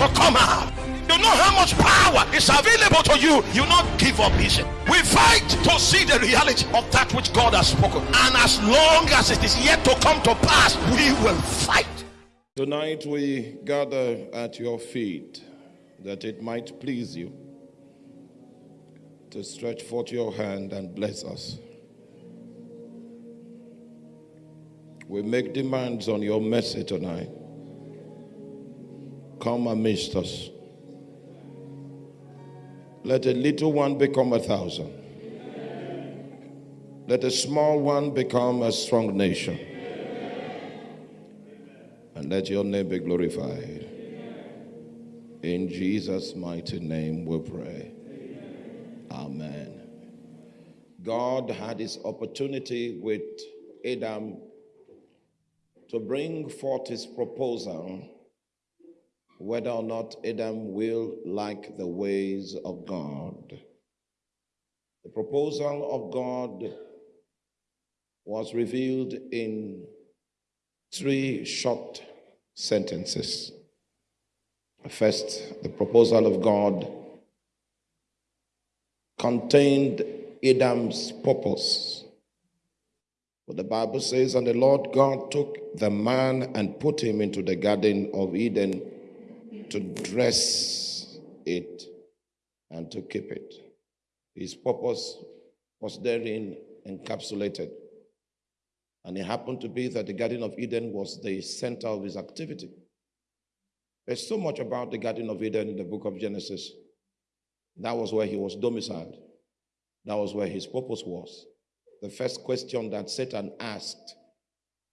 to come out. You know how much power is available to you. You not give up easy. We fight to see the reality of that which God has spoken. And as long as it is yet to come to pass, we will fight. Tonight we gather at your feet that it might please you to stretch forth your hand and bless us. We make demands on your mercy tonight. Come amidst us. Let a little one become a thousand. Let a small one become a strong nation. And let your name be glorified. In Jesus' mighty name we pray. Amen. God had his opportunity with Adam to bring forth his proposal whether or not Adam will like the ways of God. The proposal of God was revealed in three short sentences. First, the proposal of God contained Adam's purpose. But the Bible says, And the Lord God took the man and put him into the Garden of Eden to dress it and to keep it. His purpose was therein encapsulated. And it happened to be that the Garden of Eden was the center of his activity. There's so much about the Garden of Eden in the book of Genesis. That was where he was domiciled, that was where his purpose was. The first question that Satan asked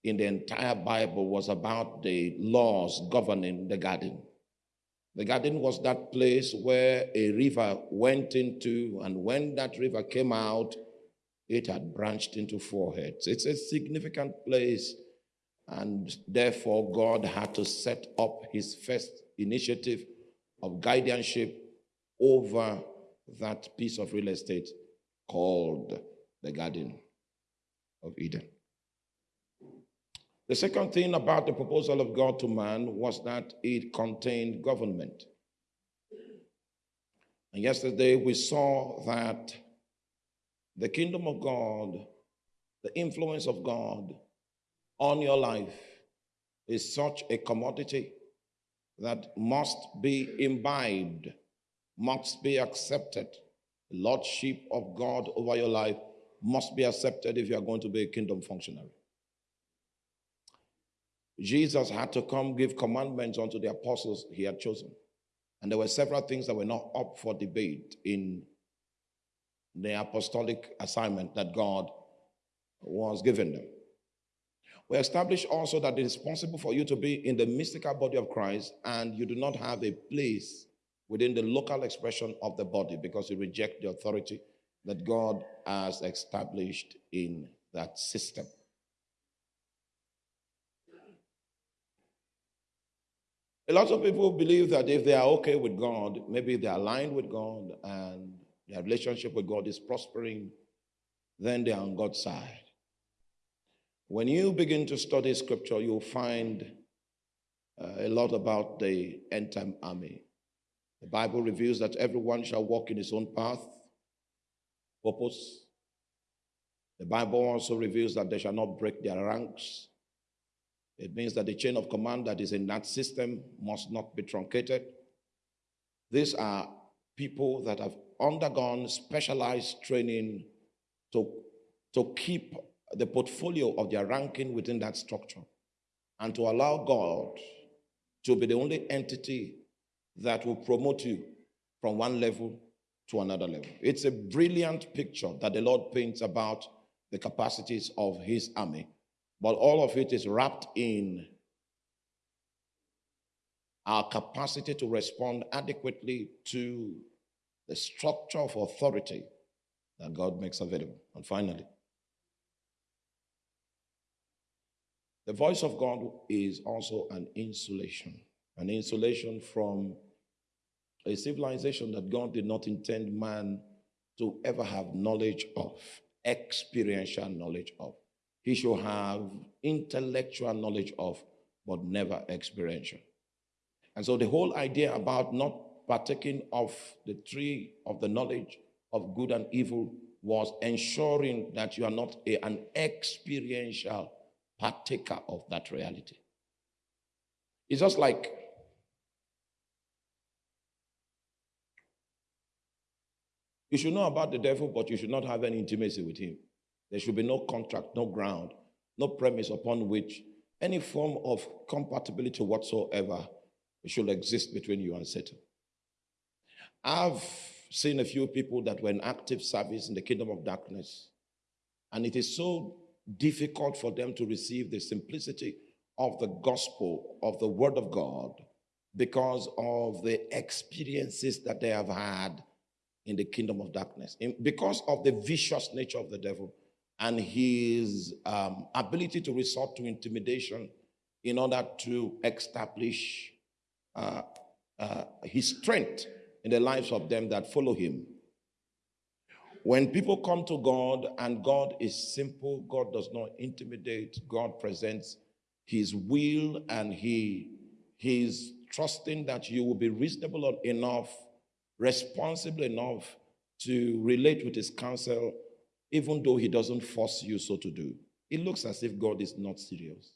in the entire Bible was about the laws governing the garden. The garden was that place where a river went into, and when that river came out, it had branched into four heads. It's a significant place, and therefore God had to set up his first initiative of guardianship over that piece of real estate called the Garden of Eden. The second thing about the proposal of God to man was that it contained government. And yesterday we saw that the kingdom of God, the influence of God on your life is such a commodity that must be imbibed, must be accepted. The lordship of God over your life must be accepted if you are going to be a kingdom functionary. Jesus had to come give commandments unto the apostles he had chosen. And there were several things that were not up for debate in the apostolic assignment that God was giving them. We established also that it is possible for you to be in the mystical body of Christ and you do not have a place within the local expression of the body because you reject the authority that God has established in that system. A lot of people believe that if they are okay with God, maybe they're aligned with God and their relationship with God is prospering, then they are on God's side. When you begin to study scripture, you'll find uh, a lot about the end time army. The Bible reveals that everyone shall walk in his own path, purpose. The Bible also reveals that they shall not break their ranks. It means that the chain of command that is in that system must not be truncated. These are people that have undergone specialized training to, to keep the portfolio of their ranking within that structure and to allow God to be the only entity that will promote you from one level to another level. It's a brilliant picture that the Lord paints about the capacities of his army but all of it is wrapped in our capacity to respond adequately to the structure of authority that God makes available. And finally, the voice of God is also an insulation, an insulation from a civilization that God did not intend man to ever have knowledge of, experiential knowledge of he should have intellectual knowledge of, but never experiential. And so the whole idea about not partaking of the tree of the knowledge of good and evil was ensuring that you are not a, an experiential partaker of that reality. It's just like you should know about the devil, but you should not have any intimacy with him. There should be no contract, no ground, no premise upon which any form of compatibility whatsoever should exist between you and Satan. I've seen a few people that were in active service in the kingdom of darkness, and it is so difficult for them to receive the simplicity of the gospel, of the word of God, because of the experiences that they have had in the kingdom of darkness, in, because of the vicious nature of the devil and his um, ability to resort to intimidation in order to establish uh, uh, his strength in the lives of them that follow him. When people come to God and God is simple, God does not intimidate, God presents his will and he, he is trusting that you will be reasonable enough, responsible enough to relate with his counsel even though he doesn't force you so to do. It looks as if God is not serious.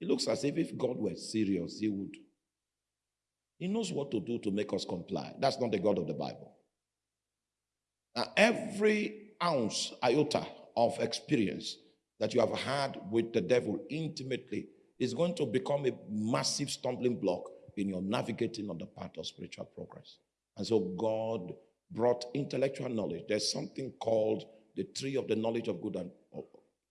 It looks as if if God were serious, he would. He knows what to do to make us comply. That's not the God of the Bible. Now, every ounce, iota of experience that you have had with the devil intimately is going to become a massive stumbling block in your navigating on the path of spiritual progress. And so God brought intellectual knowledge. There's something called the tree of the knowledge of good and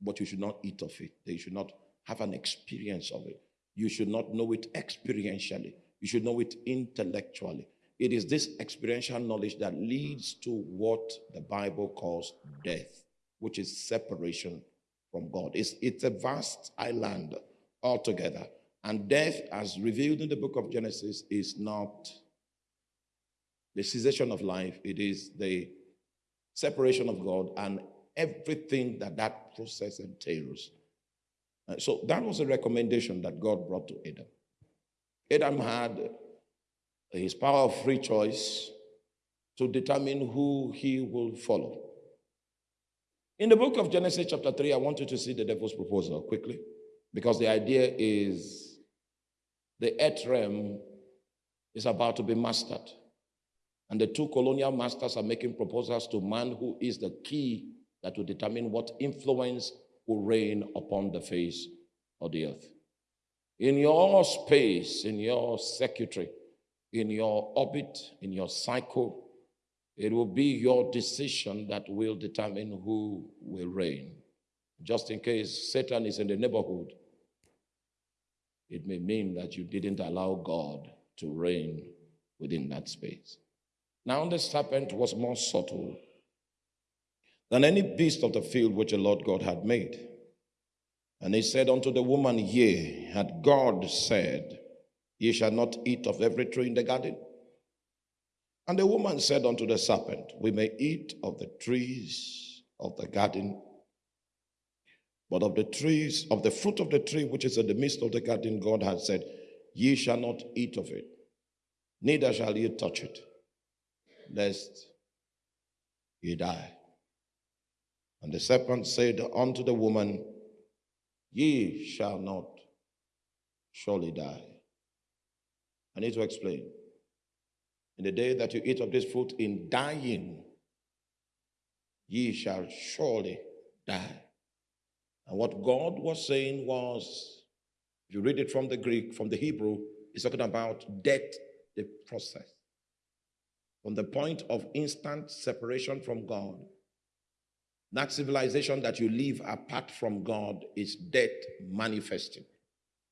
but you should not eat of it. You should not have an experience of it. You should not know it experientially. You should know it intellectually. It is this experiential knowledge that leads to what the Bible calls death, which is separation from God. It's, it's a vast island altogether. And death, as revealed in the book of Genesis, is not the cessation of life, it is the separation of God and everything that that process entails. Uh, so that was a recommendation that God brought to Adam. Adam had his power of free choice to determine who he will follow. In the book of Genesis, chapter 3, I want you to see the devil's proposal quickly because the idea is the earth realm is about to be mastered. And the two colonial masters are making proposals to man who is the key that will determine what influence will reign upon the face of the earth. In your space, in your secretary, in your orbit, in your cycle, it will be your decision that will determine who will reign. Just in case Satan is in the neighborhood, it may mean that you didn't allow God to reign within that space. Now the serpent was more subtle than any beast of the field which the Lord God had made. And he said unto the woman, Yea, had God said, Ye shall not eat of every tree in the garden? And the woman said unto the serpent, We may eat of the trees of the garden, but of the trees, of the fruit of the tree which is in the midst of the garden, God had said, Ye shall not eat of it, neither shall ye touch it lest ye die. And the serpent said unto the woman, Ye shall not surely die. I need to explain. In the day that you eat of this fruit, in dying, ye shall surely die. And what God was saying was, if you read it from the Greek, from the Hebrew, it's talking about death, the process from the point of instant separation from God. That civilization that you live apart from God is death manifesting.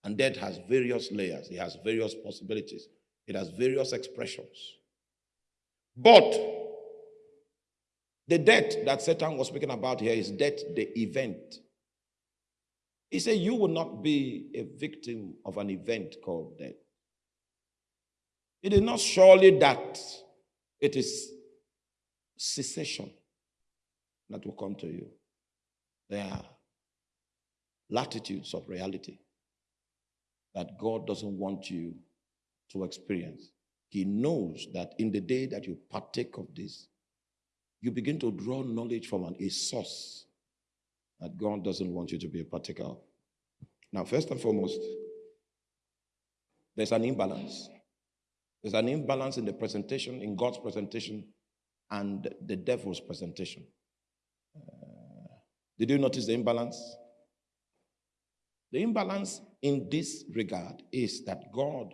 And death has various layers, it has various possibilities, it has various expressions. But the death that Satan was speaking about here is death, the event. He said, You will not be a victim of an event called death. It is not surely that it is cessation that will come to you. There are latitudes of reality. that God doesn't want you to experience. He knows that in the day that you partake of this, you begin to draw knowledge from an, a source that God doesn't want you to be a partaker of. Now, first and foremost, there's an imbalance. There's an imbalance in the presentation, in God's presentation, and the devil's presentation. Uh, did you notice the imbalance? The imbalance in this regard is that God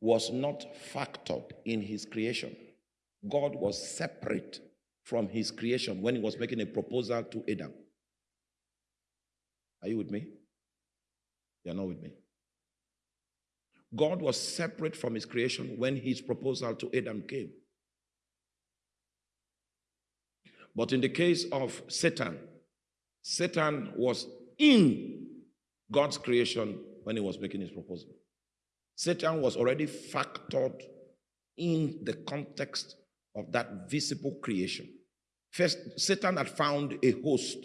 was not factored in his creation. God was separate from his creation when he was making a proposal to Adam. Are you with me? You're not with me. God was separate from his creation when his proposal to Adam came. But in the case of Satan, Satan was in God's creation when he was making his proposal. Satan was already factored in the context of that visible creation. First, Satan had found a host,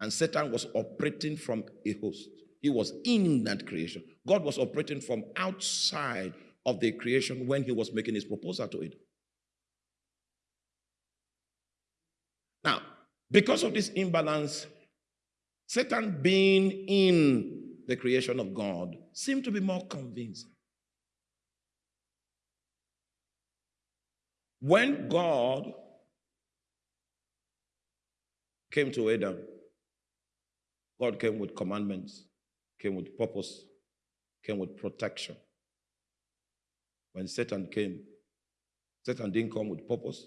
and Satan was operating from a host. He was in that creation. God was operating from outside of the creation when he was making his proposal to it. Now, because of this imbalance, Satan being in the creation of God seemed to be more convincing. When God came to Adam, God came with commandments, came with purpose, came with protection. When Satan came, Satan didn't come with purpose.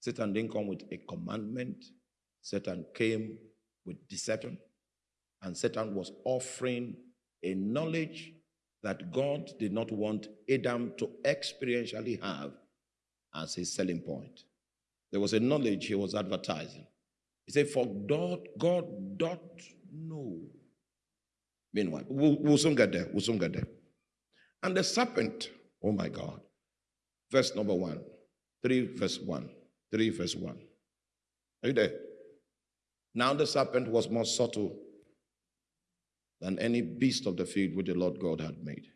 Satan didn't come with a commandment. Satan came with deception. And Satan was offering a knowledge that God did not want Adam to experientially have as his selling point. There was a knowledge he was advertising. He said, For God, God doth know. Meanwhile, we'll, we'll soon get there. We'll soon get there. And the serpent, oh my God. Verse number one, 3 verse 1. 3 verse 1. Are you there? Now the serpent was more subtle than any beast of the field which the Lord God had made.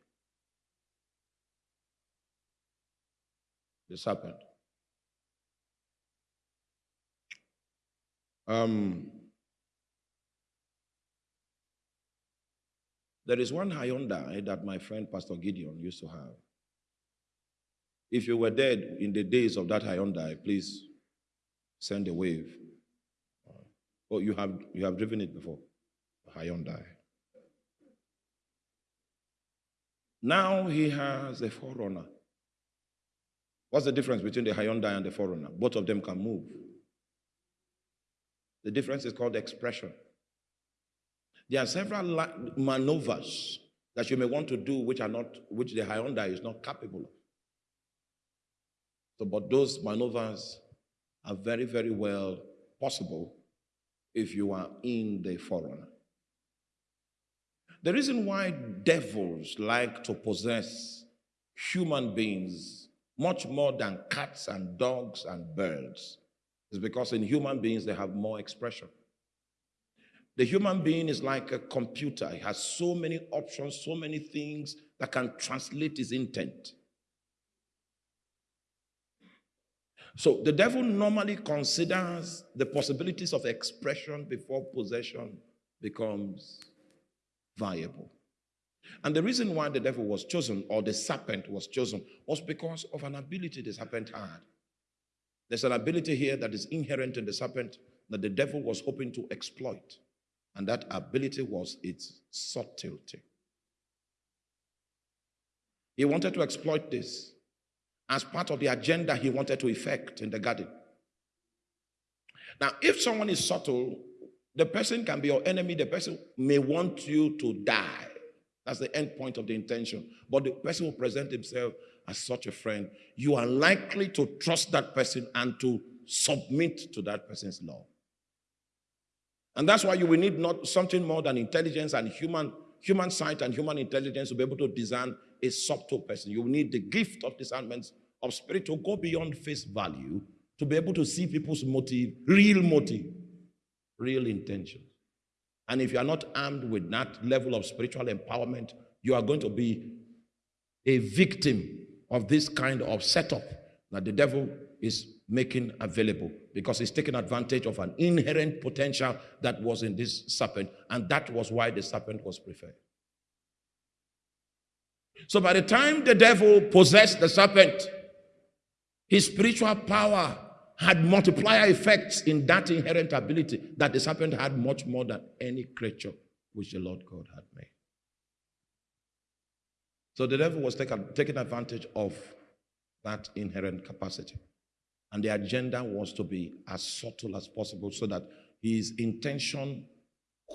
The serpent. Um, there is one Hyundai eh, that my friend Pastor Gideon used to have. If you were dead in the days of that Hyundai, eh, please send a wave. Oh, you have you have driven it before, Hyundai. Eh. Now he has a 4Runner. What's the difference between the Hyundai and the 4Runner? Both of them can move. The difference is called expression. There are several maneuvers that you may want to do which are not, which the Hyundai is not capable of. So, but those maneuvers are very, very well possible if you are in the 4Runner. The reason why devils like to possess human beings much more than cats and dogs and birds is because in human beings they have more expression. The human being is like a computer. It has so many options, so many things that can translate his intent. So the devil normally considers the possibilities of expression before possession becomes viable. And the reason why the devil was chosen or the serpent was chosen was because of an ability the serpent had. There's an ability here that is inherent in the serpent that the devil was hoping to exploit. And that ability was its subtlety. He wanted to exploit this as part of the agenda he wanted to effect in the garden. Now, if someone is subtle, the person can be your enemy. The person may want you to die. That's the end point of the intention. But the person will present himself as such a friend. You are likely to trust that person and to submit to that person's law. And that's why you will need not something more than intelligence and human, human sight and human intelligence to be able to discern a subtle person. You will need the gift of discernment of spirit to go beyond face value to be able to see people's motive, real motive real intentions. And if you are not armed with that level of spiritual empowerment, you are going to be a victim of this kind of setup that the devil is making available because he's taking advantage of an inherent potential that was in this serpent, and that was why the serpent was preferred. So by the time the devil possessed the serpent, his spiritual power had multiplier effects in that inherent ability that the serpent had much more than any creature which the Lord God had made. So the devil was taking, taking advantage of that inherent capacity. And the agenda was to be as subtle as possible so that his intention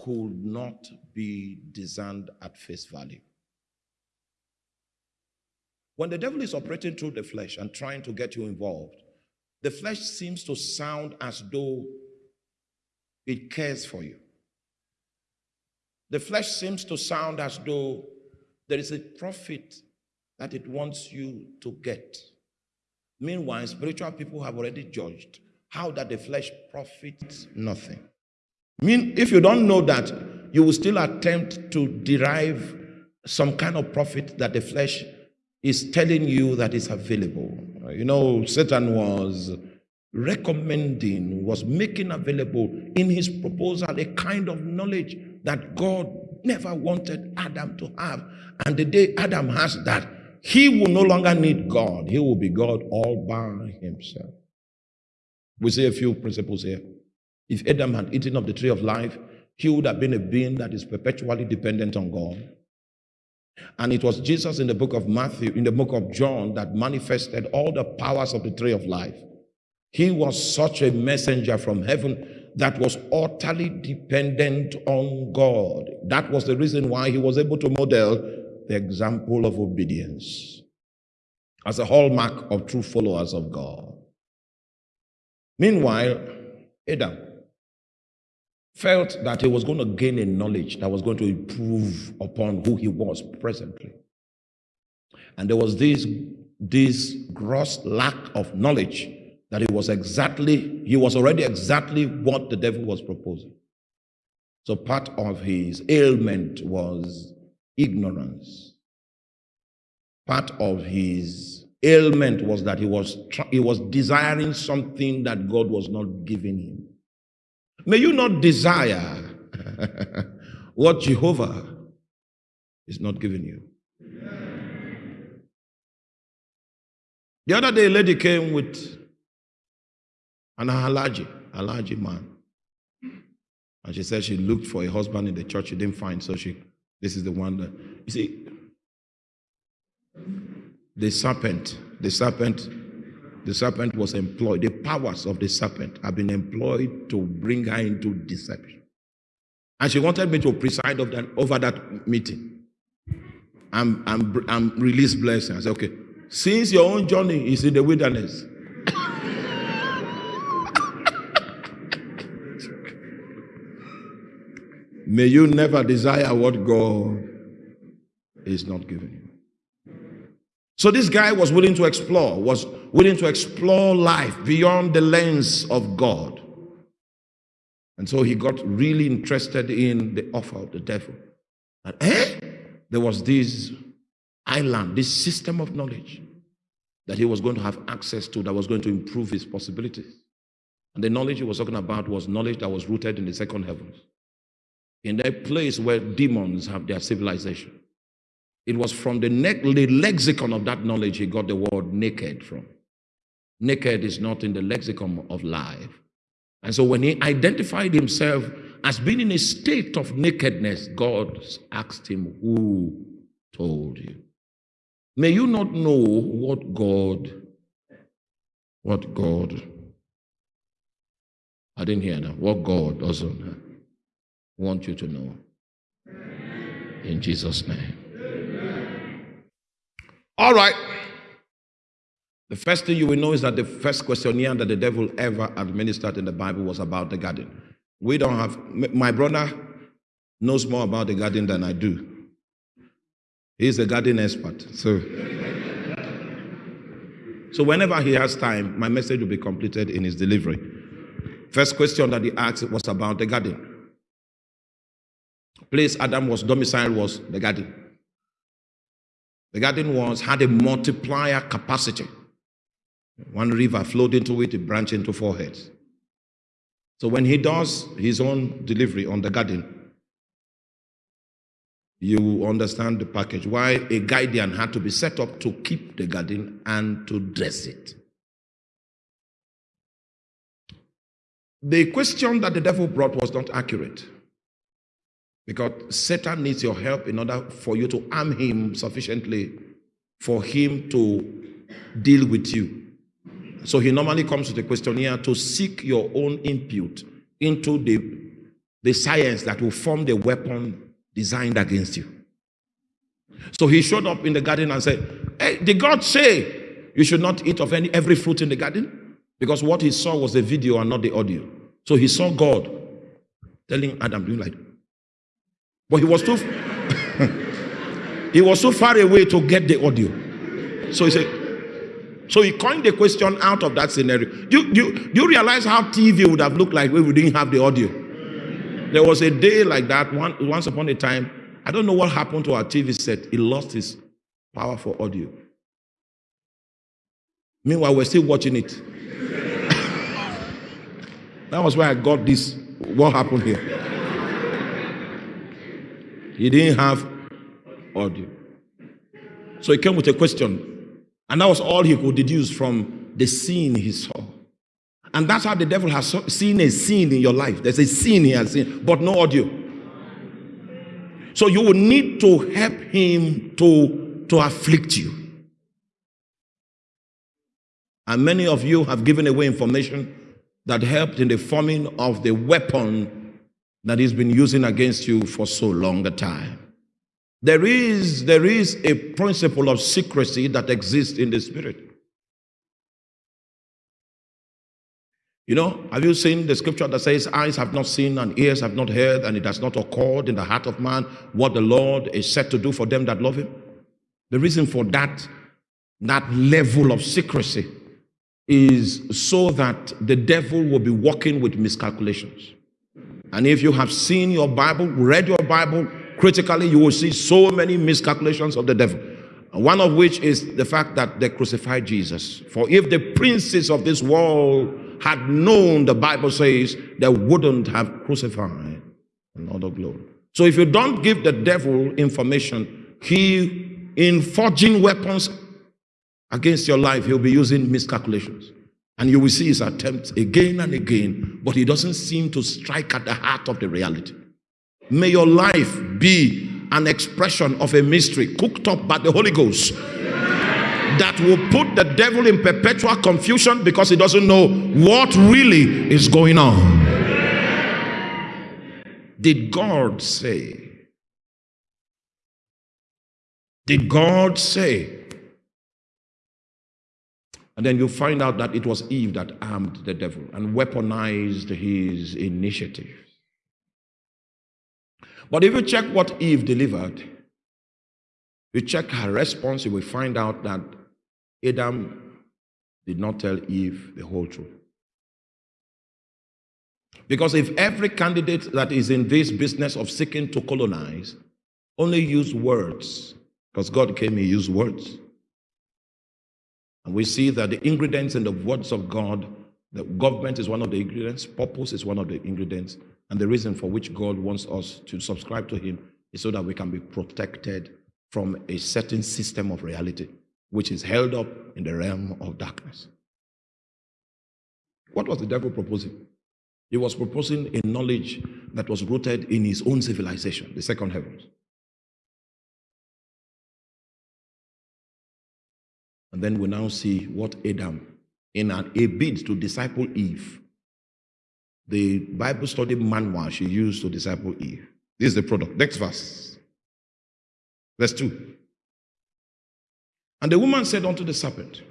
could not be discerned at face value. When the devil is operating through the flesh and trying to get you involved, the flesh seems to sound as though it cares for you. The flesh seems to sound as though there is a profit that it wants you to get. Meanwhile, spiritual people have already judged how that the flesh profits nothing. Mean, if you don't know that, you will still attempt to derive some kind of profit that the flesh is telling you that is available. You know, Satan was recommending, was making available in his proposal a kind of knowledge that God never wanted Adam to have. And the day Adam has that, he will no longer need God. He will be God all by himself. We see a few principles here. If Adam had eaten of the tree of life, he would have been a being that is perpetually dependent on God. And it was Jesus in the book of Matthew, in the book of John, that manifested all the powers of the tree of life. He was such a messenger from heaven that was utterly dependent on God. That was the reason why he was able to model the example of obedience as a hallmark of true followers of God. Meanwhile, Adam felt that he was going to gain a knowledge that was going to improve upon who he was presently. And there was this, this gross lack of knowledge that he was exactly, he was already exactly what the devil was proposing. So part of his ailment was ignorance. Part of his ailment was that he was, he was desiring something that God was not giving him. May you not desire what Jehovah is not giving you. The other day, a lady came with an Alhaji, Alhaji man. And she said she looked for a husband in the church, she didn't find, so she, this is the one that, you see, the serpent, the serpent the serpent was employed, the powers of the serpent have been employed to bring her into deception. And she wanted me to preside over that, over that meeting and, and, and release blessing. I said, okay, since your own journey is in the wilderness, may you never desire what God is not giving you. So this guy was willing to explore, was willing to explore life beyond the lens of God. And so he got really interested in the offer of the devil. And eh? There was this island, this system of knowledge that he was going to have access to that was going to improve his possibilities. And the knowledge he was talking about was knowledge that was rooted in the second heavens, in that place where demons have their civilization. It was from the, the lexicon of that knowledge he got the word naked from. Naked is not in the lexicon of life. And so when he identified himself as being in a state of nakedness, God asked him, Who told you? May you not know what God, what God, I didn't hear that, what God doesn't want you to know. In Jesus' name. All right. The first thing you will know is that the first questionnaire that the devil ever administered in the Bible was about the garden. We don't have, my brother knows more about the garden than I do. He's a garden expert. So, so whenever he has time, my message will be completed in his delivery. First question that he asked was about the garden. place Adam was domiciled was the garden. The garden was had a multiplier capacity. One river flowed into it, it branched into four heads. So when he does his own delivery on the garden, you understand the package. Why a guardian had to be set up to keep the garden and to dress it. The question that the devil brought was not accurate. Because Satan needs your help in order for you to arm him sufficiently for him to deal with you. So he normally comes with a questionnaire to seek your own input into the, the science that will form the weapon designed against you. So he showed up in the garden and said, Hey, did God say you should not eat of any every fruit in the garden? Because what he saw was the video and not the audio. So he saw God telling Adam, doing like, but he was too he was so far away to get the audio. So he said, so he coined the question out of that scenario. Do, you, do you realize how TV would have looked like if we didn't have the audio? There was a day like that one, once upon a time. I don't know what happened to our TV set. It lost its power for audio. Meanwhile, we're still watching it. that was why I got this. What happened here? He didn't have audio. So he came with a question. And that was all he could deduce from the scene he saw. And that's how the devil has seen a scene in your life. There's a scene he has seen, but no audio. So you will need to help him to, to afflict you. And many of you have given away information that helped in the forming of the weapon that he's been using against you for so long a time. There is, there is a principle of secrecy that exists in the spirit. You know, have you seen the scripture that says, Eyes have not seen and ears have not heard, and it has not occurred in the heart of man what the Lord is set to do for them that love him? The reason for that, that level of secrecy, is so that the devil will be working with miscalculations. And if you have seen your Bible, read your Bible critically, you will see so many miscalculations of the devil. One of which is the fact that they crucified Jesus. For if the princes of this world had known, the Bible says, they wouldn't have crucified another glory. So if you don't give the devil information, he, in forging weapons against your life, he'll be using miscalculations. And you will see his attempts again and again, but he doesn't seem to strike at the heart of the reality. May your life be an expression of a mystery cooked up by the Holy Ghost that will put the devil in perpetual confusion because he doesn't know what really is going on. Did God say? Did God say and then you find out that it was Eve that armed the devil and weaponized his initiative. But if you check what Eve delivered, you check her response, you will find out that Adam did not tell Eve the whole truth. Because if every candidate that is in this business of seeking to colonize only use words, because God came, He used words. And we see that the ingredients in the words of God, the government is one of the ingredients, purpose is one of the ingredients, and the reason for which God wants us to subscribe to Him is so that we can be protected from a certain system of reality, which is held up in the realm of darkness. What was the devil proposing? He was proposing a knowledge that was rooted in his own civilization, the second heavens. And then we now see what Adam, in an, a bid to disciple Eve, the Bible study manual she used to disciple Eve. This is the product. Next verse. Verse 2. And the woman said unto the serpent,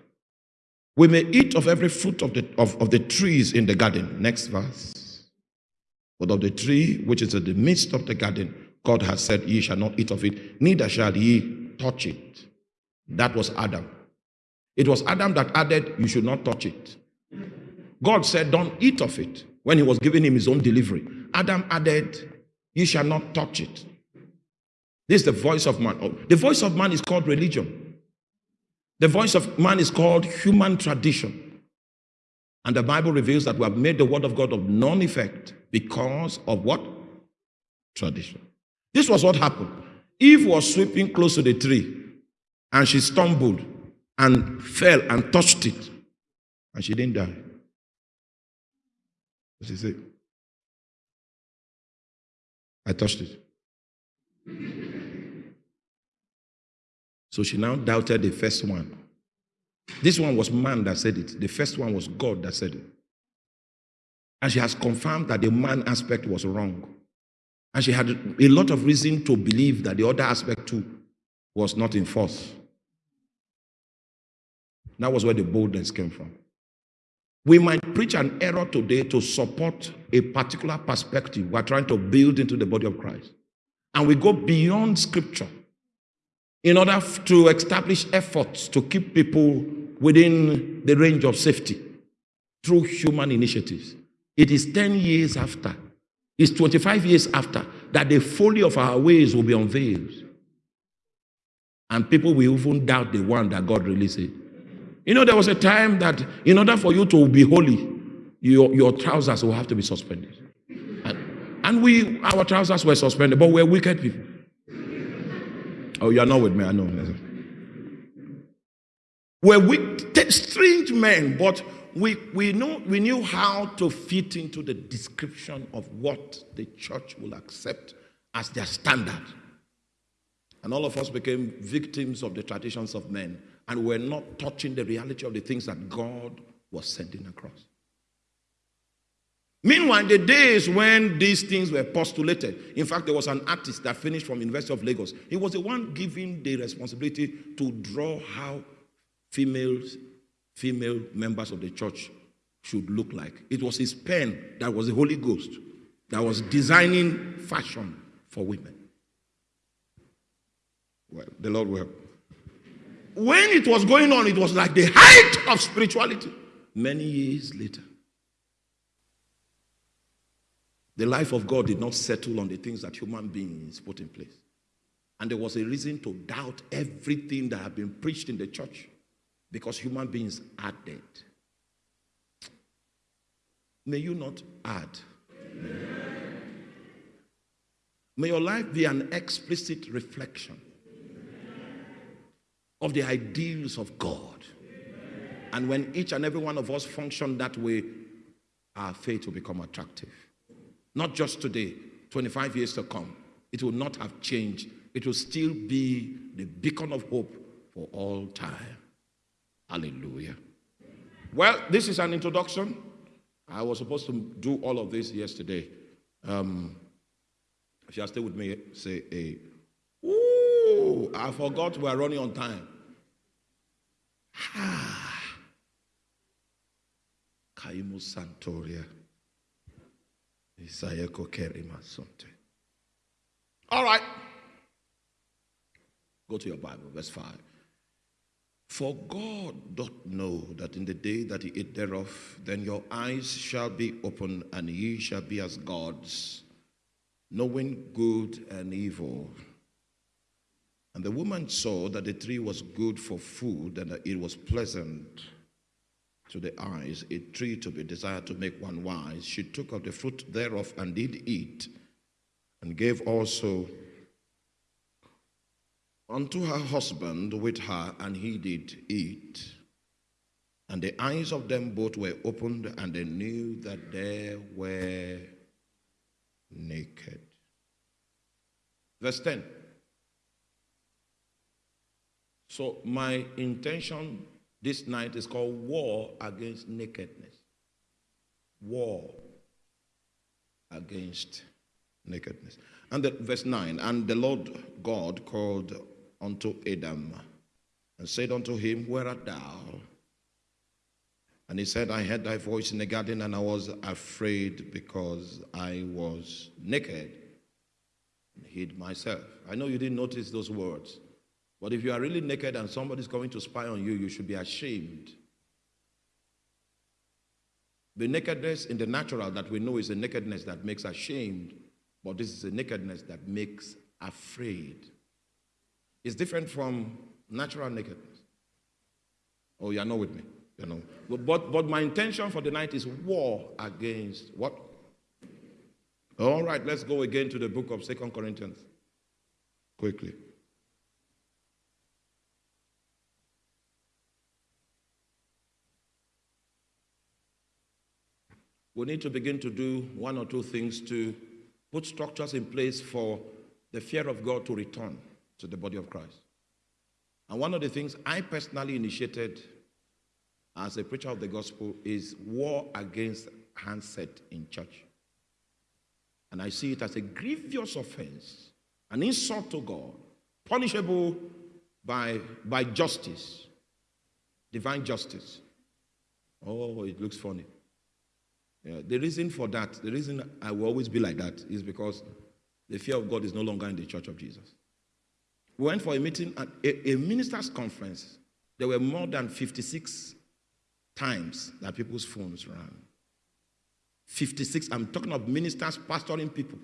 We may eat of every fruit of the, of, of the trees in the garden. Next verse. But of the tree which is in the midst of the garden, God has said, Ye shall not eat of it, neither shall ye touch it. That was Adam. It was Adam that added, You should not touch it. God said, Don't eat of it when he was giving him his own delivery. Adam added, You shall not touch it. This is the voice of man. The voice of man is called religion. The voice of man is called human tradition. And the Bible reveals that we have made the word of God of non effect because of what? Tradition. This was what happened. Eve was sweeping close to the tree and she stumbled and fell and touched it. And she didn't die. She say? I touched it. So she now doubted the first one. This one was man that said it. The first one was God that said it. And she has confirmed that the man aspect was wrong. And she had a lot of reason to believe that the other aspect too was not in force. That was where the boldness came from. We might preach an error today to support a particular perspective we're trying to build into the body of Christ. And we go beyond scripture in order to establish efforts to keep people within the range of safety through human initiatives. It is 10 years after, it's 25 years after that the folly of our ways will be unveiled. And people will even doubt the one that God really said. You know, there was a time that in order for you to be holy, your, your trousers will have to be suspended. And, and we, our trousers were suspended, but we're wicked people. Oh, you're not with me, I know. We're wicked, strange men, but we, we, know, we knew how to fit into the description of what the church will accept as their standard. And all of us became victims of the traditions of men and we're not touching the reality of the things that God was sending across. Meanwhile, the days when these things were postulated, in fact, there was an artist that finished from University of Lagos. He was the one given the responsibility to draw how females, female members of the church should look like. It was his pen that was the Holy Ghost that was designing fashion for women. Well, the Lord will help when it was going on, it was like the height of spirituality. Many years later, the life of God did not settle on the things that human beings put in place. And there was a reason to doubt everything that had been preached in the church because human beings are dead. May you not add. May your life be an explicit reflection of the ideals of God. And when each and every one of us function that way, our faith will become attractive. Not just today, 25 years to come. It will not have changed. It will still be the beacon of hope for all time. Hallelujah. Well, this is an introduction. I was supposed to do all of this yesterday. Um, if you are still with me, say a I forgot we are running on time. Ah. Kaimu Santoria. Isayeko Kerima Sonte. All right. Go to your Bible, verse 5. For God doth know that in the day that ye eat thereof, then your eyes shall be open, and ye shall be as gods, knowing good and evil. And the woman saw that the tree was good for food and that it was pleasant to the eyes, a tree to be desired to make one wise. She took of the fruit thereof and did eat, and gave also unto her husband with her, and he did eat. And the eyes of them both were opened, and they knew that they were naked. Verse 10. So, my intention this night is called War Against Nakedness. War against nakedness. And the, verse 9 And the Lord God called unto Adam and said unto him, Where art thou? And he said, I heard thy voice in the garden, and I was afraid because I was naked and hid myself. I know you didn't notice those words. But if you are really naked and somebody is coming to spy on you, you should be ashamed. The nakedness in the natural that we know is a nakedness that makes ashamed. But this is a nakedness that makes afraid. It's different from natural nakedness. Oh, you're not with me. You know. But, but, my intention for the night is war against what? All right, let's go again to the book of Second Corinthians. Quickly. We need to begin to do one or two things to put structures in place for the fear of God to return to the body of Christ. And one of the things I personally initiated as a preacher of the gospel is war against handset in church. And I see it as a grievous offense, an insult to God, punishable by, by justice, divine justice. Oh, it looks funny. Yeah, the reason for that, the reason I will always be like that is because the fear of God is no longer in the church of Jesus. We went for a meeting at a, a minister's conference. There were more than 56 times that people's phones rang. 56, I'm talking of ministers pastoring people,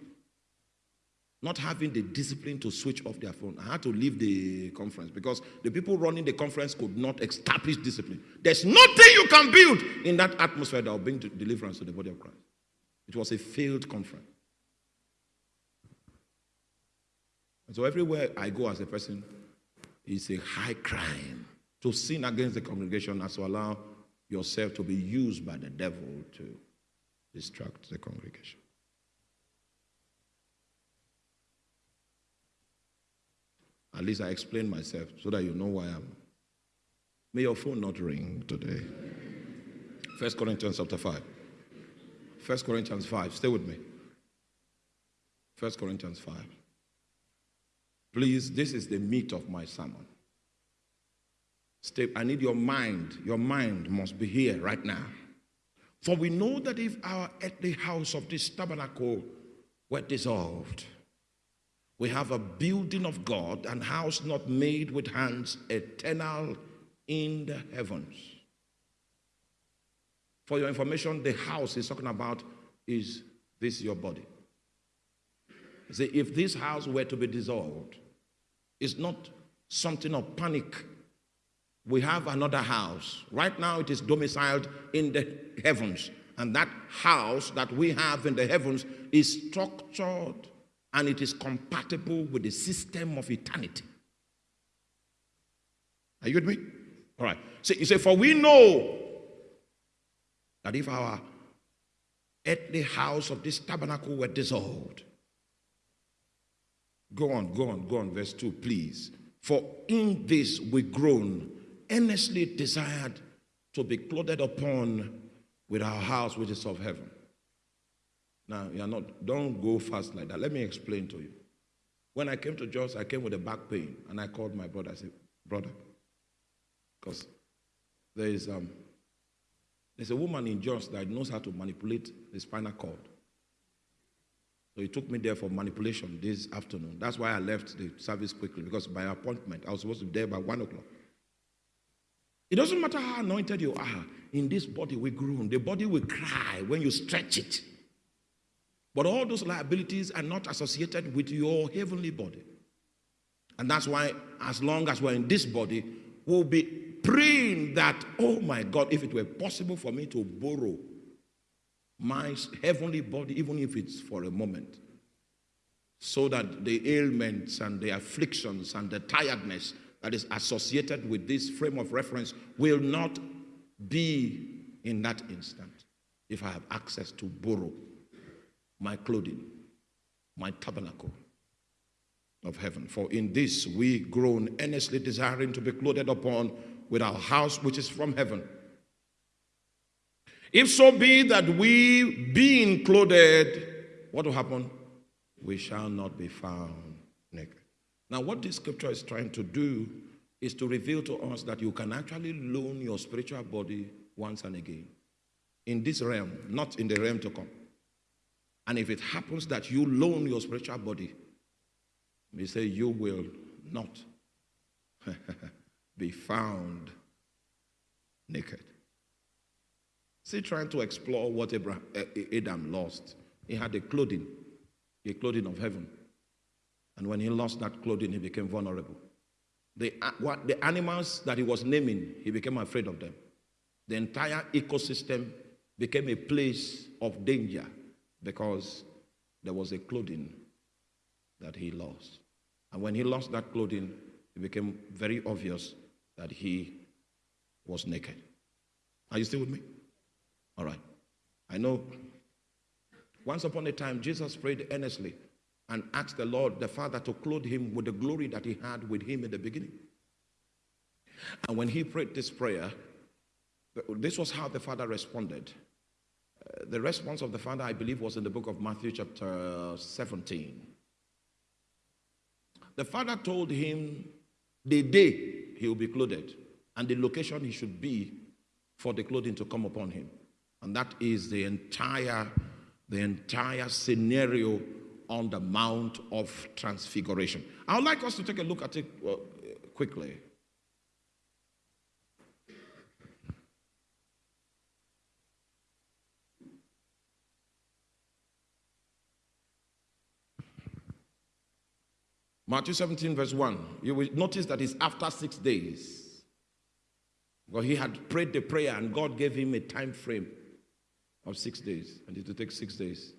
not having the discipline to switch off their phone. I had to leave the conference because the people running the conference could not establish discipline. There's nothing you can build in that atmosphere that will bring deliverance to the body of Christ. It was a failed conference. And so everywhere I go as a person, it's a high crime to sin against the congregation as to allow yourself to be used by the devil to distract the congregation. At least I explain myself so that you know why I'm. May your phone not ring today. First Corinthians chapter 5. First Corinthians 5. Stay with me. First Corinthians 5. Please, this is the meat of my sermon. Stay, I need your mind. Your mind must be here right now. For we know that if our earthly house of this tabernacle were dissolved, we have a building of God, and house not made with hands, eternal in the heavens. For your information, the house he's talking about is this your body. See, if this house were to be dissolved, it's not something of panic we have another house. Right now, it is domiciled in the heavens. And that house that we have in the heavens is structured and it is compatible with the system of eternity. Are you with me? All right. So you say, For we know that if our earthly house of this tabernacle were dissolved, go on, go on, go on, verse 2, please. For in this we groan earnestly desired to be clothed upon with our house which is of heaven. Now, you're not, don't go fast like that. Let me explain to you. When I came to Jos, I came with a back pain, and I called my brother. I said, Brother, because there is um, there's a woman in Jos that knows how to manipulate the spinal cord. So he took me there for manipulation this afternoon. That's why I left the service quickly, because by appointment, I was supposed to be there by one o'clock. It doesn't matter how anointed you are, in this body we groan. The body will cry when you stretch it. But all those liabilities are not associated with your heavenly body. And that's why, as long as we're in this body, we'll be praying that, oh my God, if it were possible for me to borrow my heavenly body, even if it's for a moment, so that the ailments and the afflictions and the tiredness that is associated with this frame of reference will not be in that instant if I have access to borrow my clothing, my tabernacle of heaven. For in this we groan earnestly desiring to be clothed upon with our house which is from heaven. If so be that we being clothed, what will happen? We shall not be found naked. Now, what this scripture is trying to do is to reveal to us that you can actually loan your spiritual body once and again in this realm, not in the realm to come. And if it happens that you loan your spiritual body, we say you will not be found naked. See, trying to explore what Abraham, Adam lost. He had a clothing, a clothing of heaven. And when he lost that clothing, he became vulnerable. The, what, the animals that he was naming, he became afraid of them. The entire ecosystem became a place of danger because there was a clothing that he lost. And when he lost that clothing, it became very obvious that he was naked. Are you still with me? All right. I know once upon a time, Jesus prayed earnestly and asked the Lord, the Father, to clothe him with the glory that he had with him in the beginning. And when he prayed this prayer, this was how the Father responded. Uh, the response of the Father, I believe, was in the book of Matthew, chapter 17. The Father told him the day he will be clothed and the location he should be for the clothing to come upon him. And that is the entire, the entire scenario on the Mount of Transfiguration. I would like us to take a look at it uh, quickly. Matthew 17, verse 1. You will notice that it's after six days. Because he had prayed the prayer and God gave him a time frame of six days. And it will take six days.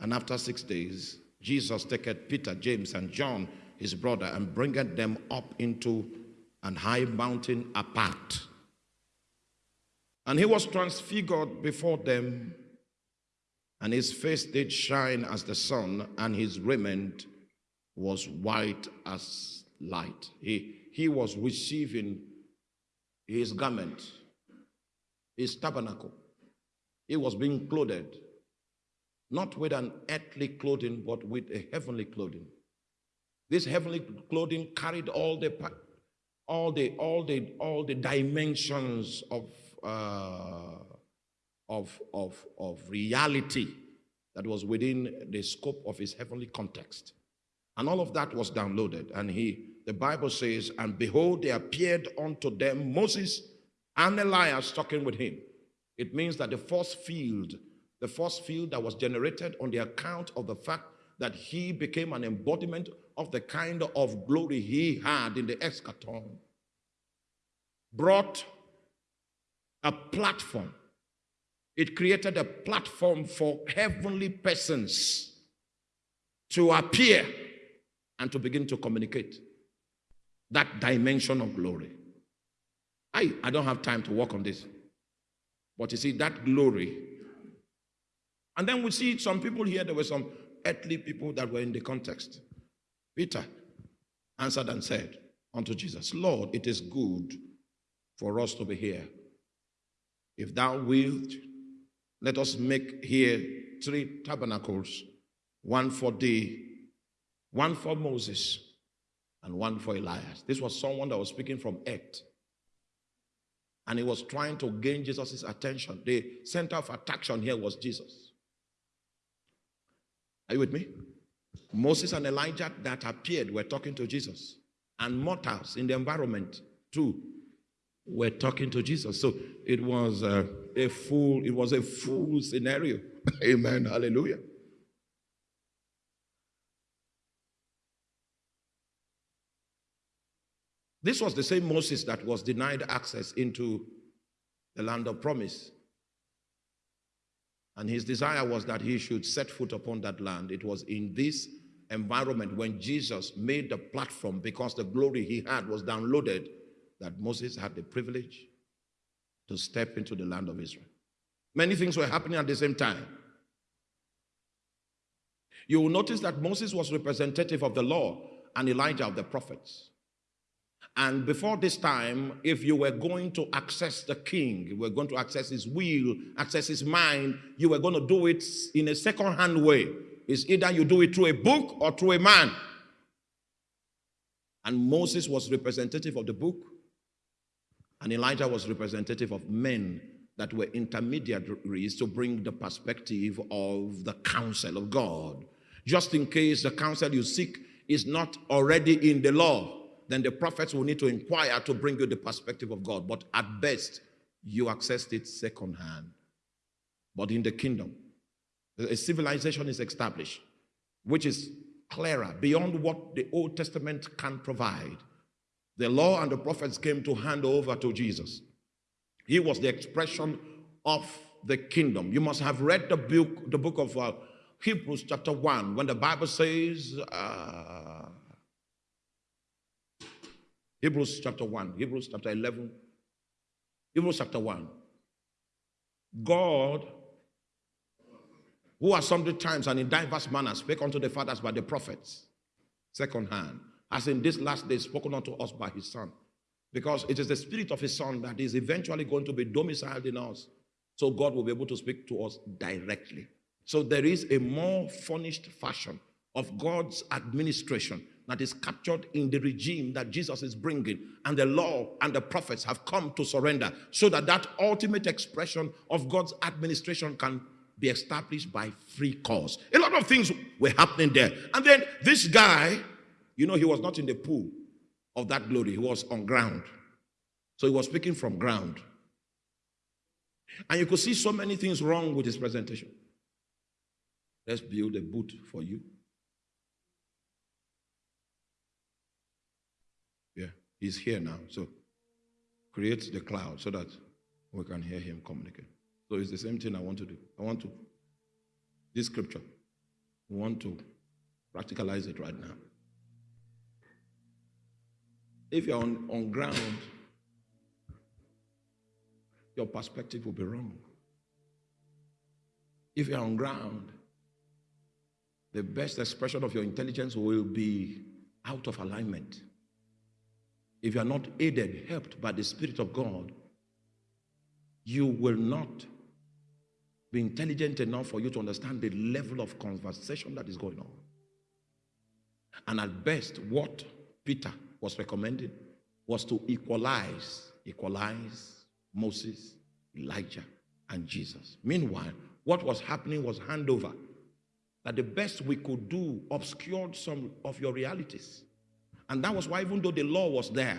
And after six days, Jesus taketh Peter, James, and John, his brother, and bringeth them up into an high mountain apart. And he was transfigured before them, and his face did shine as the sun, and his raiment was white as light. He, he was receiving his garment, his tabernacle. He was being clothed, not with an earthly clothing, but with a heavenly clothing. This heavenly clothing carried all the all the all the all the dimensions of uh, of of of reality that was within the scope of his heavenly context. And all of that was downloaded. And he, the Bible says, and behold, there appeared unto them Moses and Elias talking with him. It means that the force field, the force field that was generated on the account of the fact that he became an embodiment of the kind of glory he had in the eschaton, brought a platform. It created a platform for heavenly persons to appear and to begin to communicate that dimension of glory. I, I don't have time to work on this. But you see, that glory. And then we see some people here, there were some earthly people that were in the context. Peter answered and said unto Jesus, Lord, it is good for us to be here. If thou wilt, let us make here three tabernacles, one for thee one for Moses and one for Elias. This was someone that was speaking from earth. And he was trying to gain Jesus' attention. The center of attraction here was Jesus. Are you with me? Moses and Elijah that appeared were talking to Jesus. And mortals in the environment too were talking to Jesus. So it was a, a full, it was a full scenario. Amen. Hallelujah. This was the same Moses that was denied access into the land of promise. And his desire was that he should set foot upon that land. It was in this environment when Jesus made the platform because the glory he had was downloaded that Moses had the privilege to step into the land of Israel. Many things were happening at the same time. You will notice that Moses was representative of the law and Elijah of the prophets. And before this time, if you were going to access the king, you were going to access his will, access his mind, you were going to do it in a second hand way. It's either you do it through a book or through a man. And Moses was representative of the book, and Elijah was representative of men that were intermediaries to bring the perspective of the counsel of God. Just in case the counsel you seek is not already in the law then the prophets will need to inquire to bring you the perspective of God. But at best, you accessed it secondhand. But in the kingdom, a civilization is established. which is clearer, beyond what the Old Testament can provide. The law and the prophets came to hand over to Jesus. He was the expression of the kingdom. You must have read the book, the book of uh, Hebrews, chapter 1, when the Bible says, uh, Hebrews chapter 1, Hebrews chapter 11, Hebrews chapter 1. God, who at sundry times and in diverse manners spake unto the fathers by the prophets, second hand, as in this last day spoken unto us by his Son. Because it is the spirit of his Son that is eventually going to be domiciled in us. So God will be able to speak to us directly. So there is a more furnished fashion of God's administration that is captured in the regime that Jesus is bringing, and the law and the prophets have come to surrender, so that that ultimate expression of God's administration can be established by free cause. A lot of things were happening there. And then this guy, you know, he was not in the pool of that glory, he was on ground. So he was speaking from ground. And you could see so many things wrong with his presentation. Let's build a boot for you. Yeah, he's here now. So create the cloud so that we can hear him communicate. So it's the same thing I want to do. I want to, this scripture, we want to practicalize it right now. If you're on, on ground, your perspective will be wrong. If you're on ground, the best expression of your intelligence will be out of alignment. If you are not aided, helped by the Spirit of God, you will not be intelligent enough for you to understand the level of conversation that is going on. And at best, what Peter was recommending was to equalize, equalize Moses, Elijah, and Jesus. Meanwhile, what was happening was handover that the best we could do obscured some of your realities. And that was why, even though the law was there,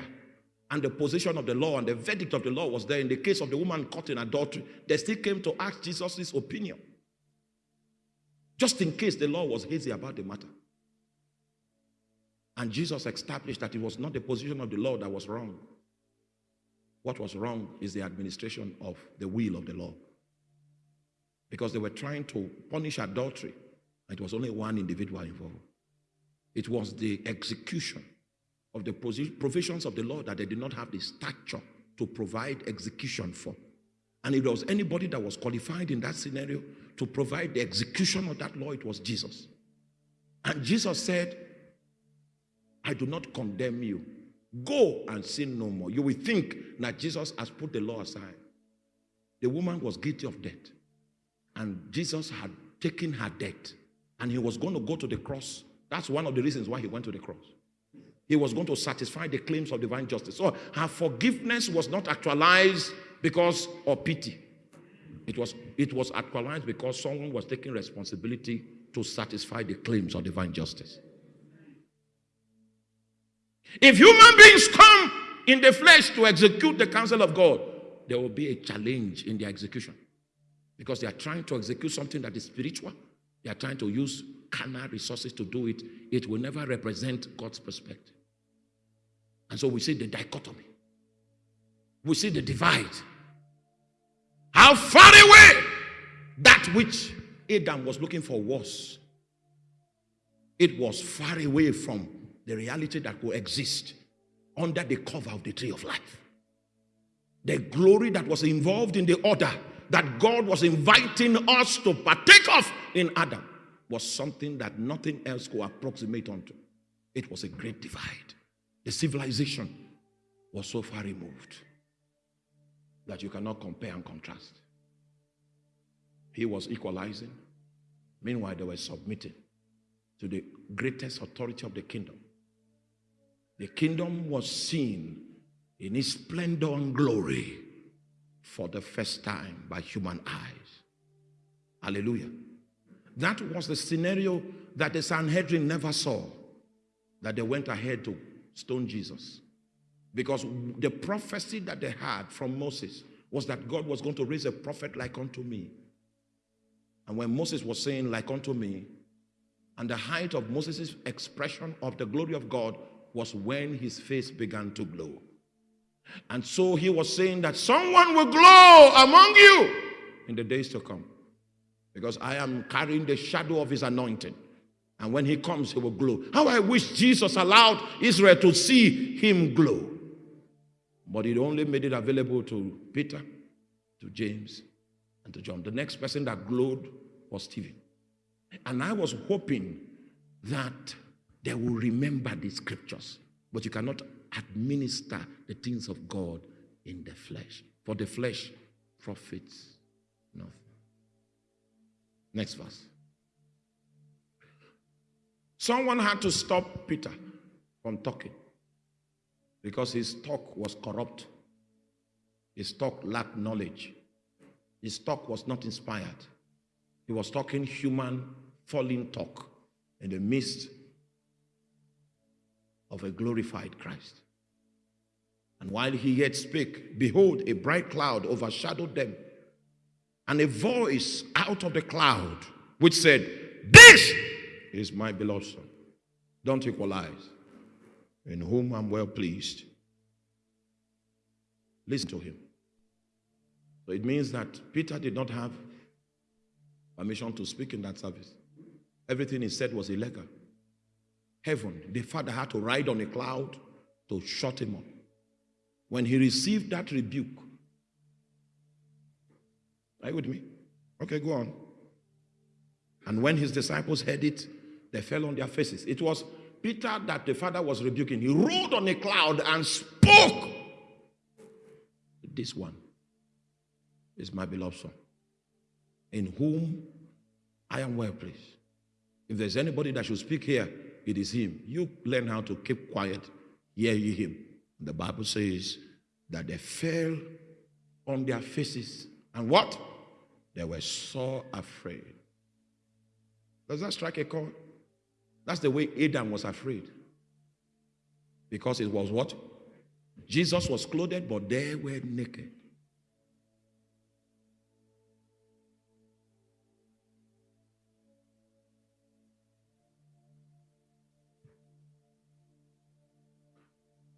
and the position of the law and the verdict of the law was there in the case of the woman caught in adultery, they still came to ask Jesus' opinion. Just in case the law was hazy about the matter. And Jesus established that it was not the position of the law that was wrong. What was wrong is the administration of the will of the law. Because they were trying to punish adultery and it was only one individual involved. It was the execution of the provisions of the law that they did not have the stature to provide execution for. And if there was anybody that was qualified in that scenario to provide the execution of that law, it was Jesus. And Jesus said, I do not condemn you. Go and sin no more. You will think that Jesus has put the law aside. The woman was guilty of death. And Jesus had taken her death and he was going to go to the cross. That's one of the reasons why he went to the cross. He was going to satisfy the claims of divine justice. So her forgiveness was not actualized because of pity. It was, it was actualized because someone was taking responsibility to satisfy the claims of divine justice. If human beings come in the flesh to execute the counsel of God, there will be a challenge in their execution because they are trying to execute something that is spiritual they are trying to use carnal resources to do it. It will never represent God's perspective. And so we see the dichotomy. We see the divide. How far away that which Adam was looking for was. It was far away from the reality that will exist under the cover of the tree of life. The glory that was involved in the order that God was inviting us to partake of in Adam was something that nothing else could approximate unto. It was a great divide. The civilization was so far removed that you cannot compare and contrast. He was equalizing. Meanwhile, they were submitting to the greatest authority of the kingdom. The kingdom was seen in its splendor and glory for the first time by human eyes. Hallelujah. That was the scenario that the Sanhedrin never saw, that they went ahead to stone Jesus. Because the prophecy that they had from Moses was that God was going to raise a prophet like unto me. And when Moses was saying, like unto me, And the height of Moses' expression of the glory of God was when his face began to glow. And so he was saying that someone will glow among you in the days to come. Because I am carrying the shadow of his anointing. And when he comes, he will glow. How I wish Jesus allowed Israel to see him glow. But he only made it available to Peter, to James, and to John. The next person that glowed was Stephen. And I was hoping that they will remember the scriptures. But you cannot administer the things of God in the flesh. For the flesh profits nothing. Next verse. Someone had to stop Peter from talking because his talk was corrupt. His talk lacked knowledge. His talk was not inspired. He was talking human, falling talk in the midst of a glorified Christ. And while he yet spake, behold, a bright cloud overshadowed them, and a voice out of the cloud which said, This is my beloved Son. Don't equalize, in whom I'm well pleased. Listen to him. So it means that Peter did not have permission to speak in that service. Everything he said was illegal. Heaven, the Father had to ride on a cloud to shut him up. When he received that rebuke, are you with me? Okay, go on. And when his disciples heard it, they fell on their faces. It was Peter that the Father was rebuking. He rode on a cloud and spoke. This one is my beloved Son, in whom I am well pleased. If there's anybody that should speak here, it is him. You learn how to keep quiet, hear ye him. The Bible says that they fell on their faces and what? They were so afraid. Does that strike a chord? That's the way Adam was afraid. Because it was what? Jesus was clothed, but they were naked.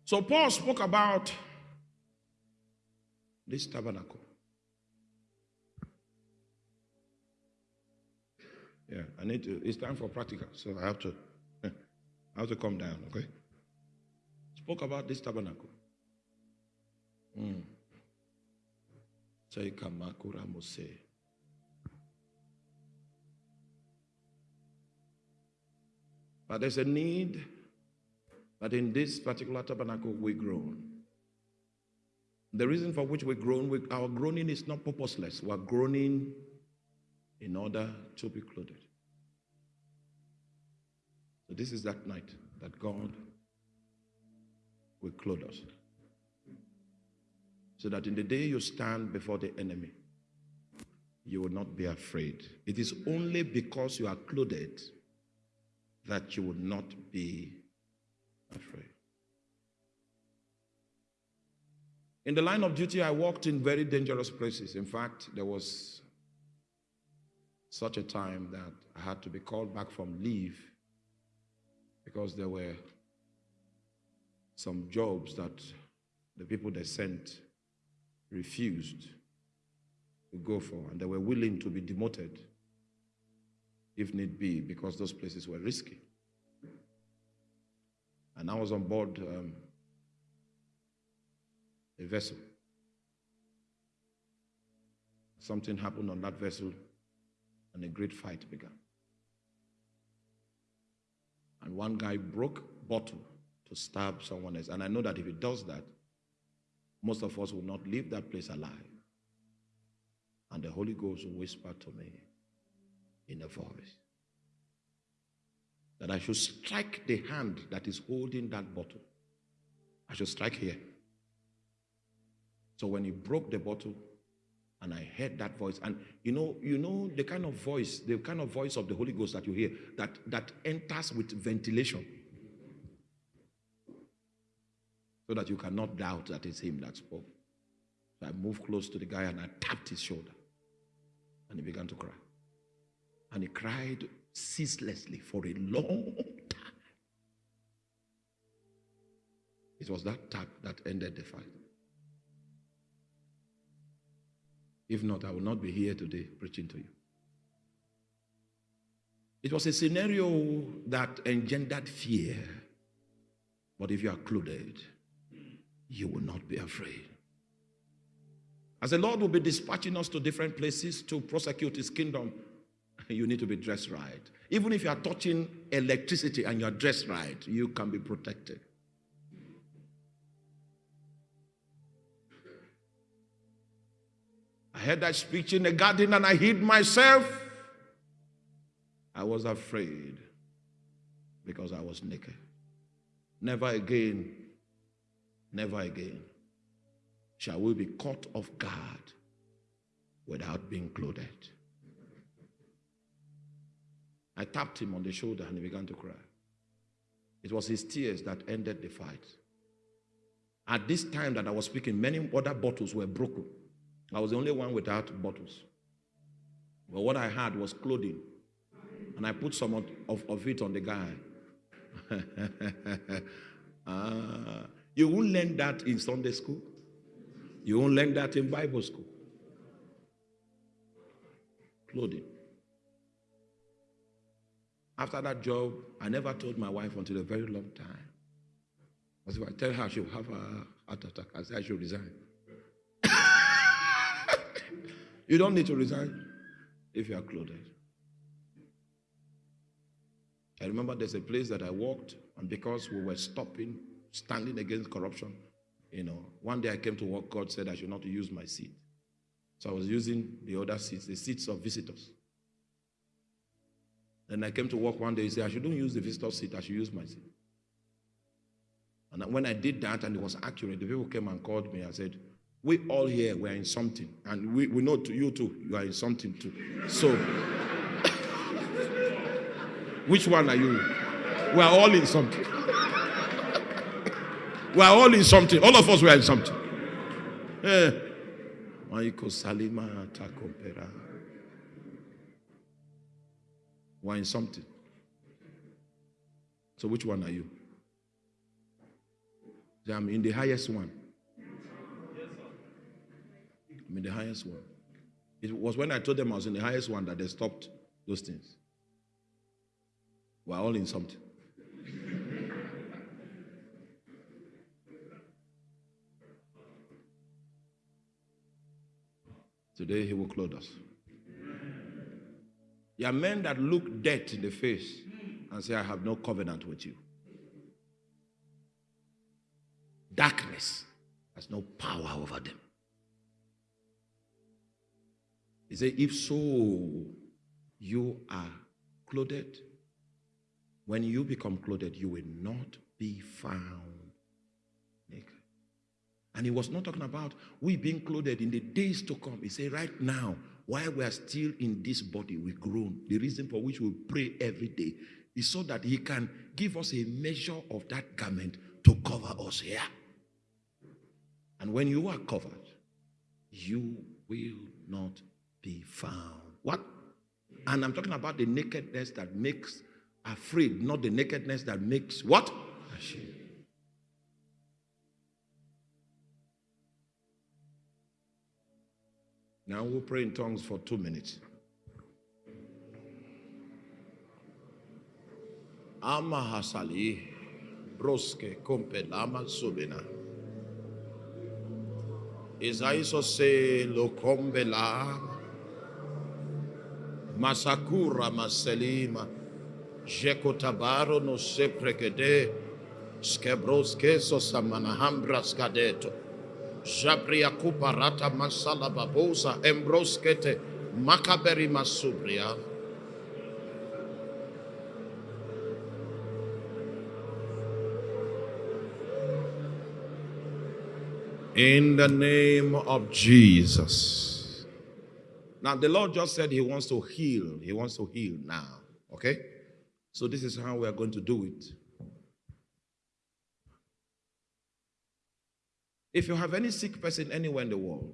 So Paul spoke about this tabernacle. Yeah, I need to, it's time for practical, so I have to, I have to come down, okay? Spoke about this tabernacle. Mm. But there's a need that in this particular tabernacle we groan. The reason for which we groan, we, our groaning is not purposeless. We're groaning in order to be clothed. So this is that night that God will clothe us. So that in the day you stand before the enemy, you will not be afraid. It is only because you are clothed that you will not be afraid. In the line of duty, I walked in very dangerous places. In fact, there was such a time that I had to be called back from leave because there were some jobs that the people they sent refused to go for, and they were willing to be demoted if need be because those places were risky. And I was on board um, a vessel. Something happened on that vessel, and a great fight began. And one guy broke bottle to stab someone else. And I know that if he does that, most of us will not leave that place alive. And the Holy Ghost will whisper to me in a voice that I should strike the hand that is holding that bottle. I should strike here. So when he broke the bottle, and I heard that voice, and you know, you know the kind of voice, the kind of voice of the Holy Ghost that you hear, that that enters with ventilation, so that you cannot doubt that it's him that spoke. So I moved close to the guy and I tapped his shoulder, and he began to cry, and he cried ceaselessly for a long time. It was that tap that ended the fight. If not, I will not be here today preaching to you. It was a scenario that engendered fear. But if you are clothed, you will not be afraid. As the Lord will be dispatching us to different places to prosecute his kingdom, you need to be dressed right. Even if you are touching electricity and you are dressed right, you can be protected. I heard that speech in the garden and I hid myself. I was afraid because I was naked. Never again, never again shall we be caught off guard without being clothed. I tapped him on the shoulder and he began to cry. It was his tears that ended the fight. At this time that I was speaking, many other bottles were broken. I was the only one without bottles. But what I had was clothing. And I put some of, of, it on the guy. ah, you won't learn that in Sunday school. You won't learn that in Bible school. Clothing. After that job, I never told my wife until a very long time. Because if I tell her she'll have a heart attack, I said I should resign. You don't need to resign if you are clothed. I remember there's a place that I walked, and because we were stopping, standing against corruption, you know, one day I came to work, God said I should not use my seat. So I was using the other seats, the seats of visitors. Then I came to work one day, he said, I shouldn't use the visitor seat, I should use my seat. And when I did that and it was accurate, the people came and called me and said, We all here we are in something. And we, we know to you too, you are in something too. So, which one are you? We are all in something. we are all in something. All of us were in something. Eh. Takompera were in something. So which one are you? I'm in the highest one. I'm in the highest one. It was when I told them I was in the highest one that they stopped those things. We're all in something. Today he will clothe us. There are men that look death in the face and say, I have no covenant with you. Darkness has no power over them. He said, If so, you are clothed. When you become clothed, you will not be found naked. And he was not talking about we being clothed in the days to come. He said, Right now, while we are still in this body, we groan. The reason for which we pray every day is so that He can give us a measure of that garment to cover us here. And when you are covered, you will not be found. What? And I'm talking about the nakedness that makes afraid, not the nakedness that makes what? Ashamed. Now we'll pray in tongues for two minutes. Broske subina. La masakura maselima jekotabaro no seprekede skebroske so samanahambra skadeto. Jabria kuparata masala babosa makaberi masubria. In the name of Jesus. Now, the Lord just said He wants to heal. He wants to heal now. Okay? So, this is how we are going to do it. If you have any sick person anywhere in the world,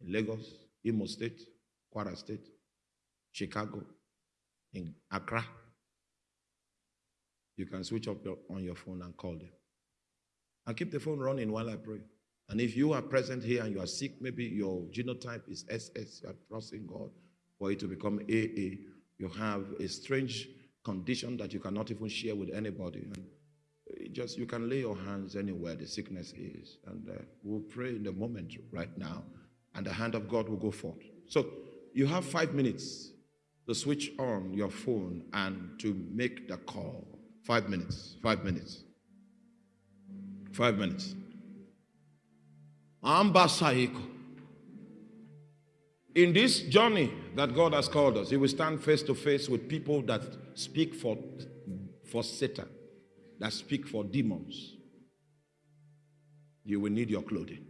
in Lagos, Imo State, Kwara State, Chicago, in Accra. You can switch up your, on your phone and call them. And keep the phone running while I pray. And if you are present here and you are sick, maybe your genotype is SS, you are trusting God for it to become AA. You have a strange condition that you cannot even share with anybody. And just you can lay your hands anywhere the sickness is, and uh, we'll pray in the moment right now, and the hand of God will go forth. So you have five minutes to switch on your phone and to make the call. Five minutes. Five minutes. Five minutes. Ambasaiko. In this journey that God has called us, He will stand face to face with people that speak for, for Satan, that speak for demons. You will need your clothing.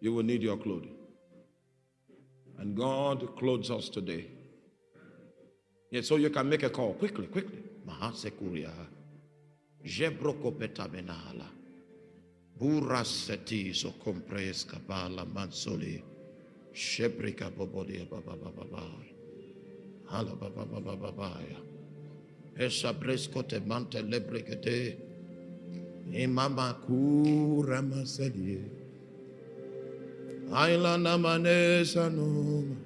You will need your clothing. And God clothes us today. Yeah, so you can make a call quickly, quickly. Mahasekuria. Jebrokopeta benahala. Buraseti so compres kabala mansoli. Shebrika bobodia baba baba baba. Hala baba baba baba ya. Te mante lebrekete. Imama kura masalie. Aila namanesa noma.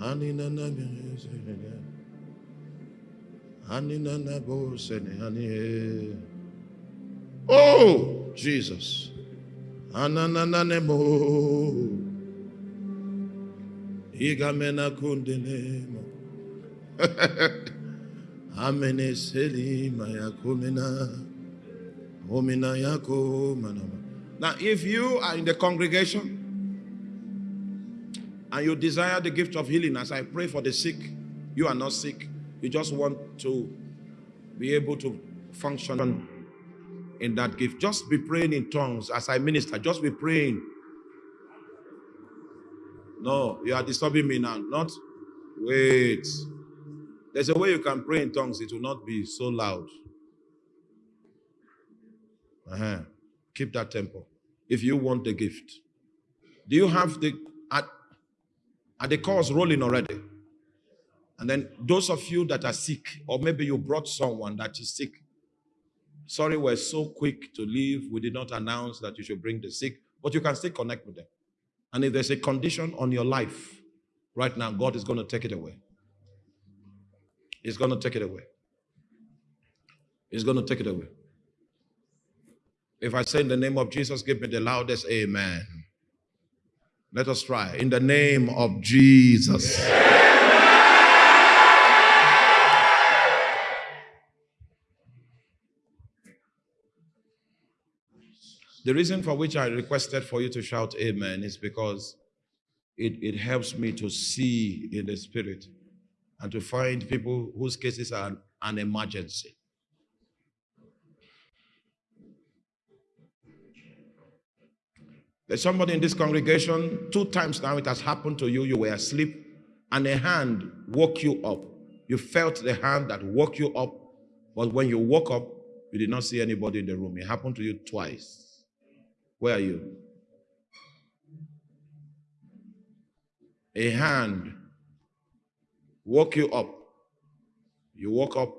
Anina namanesa. Anina nabosene. Anina. Oh, Jesus. Anananemo. Igamena kundenemo. Amene selima yakumina. Omina. Now, if you are in the congregation and you desire the gift of healing, as I pray for the sick, you are not sick. You just want to be able to function in that gift. Just be praying in tongues as I minister. Just be praying. No, you are disturbing me now. Not wait. There's a way you can pray in tongues, it will not be so loud. Uh-huh. Keep that tempo if you want the gift. Do you have the at are the calls rolling already? And then those of you that are sick, or maybe you brought someone that is sick. Sorry, we're so quick to leave. We did not announce that you should bring the sick, but you can still connect with them. And if there's a condition on your life right now, God is going to take it away. He's going to take it away. He's going to take it away. If I say in the name of Jesus, give me the loudest amen. Let us try. In the name of Jesus. The reason for which I requested for you to shout amen is because it, it helps me to see in the spirit and to find people whose cases are an emergency. There's somebody in this congregation, two times now it has happened to you. You were asleep and a hand woke you up. You felt the hand that woke you up, but when you woke up, you did not see anybody in the room. It happened to you twice. Where are you? A hand woke you up. You woke up,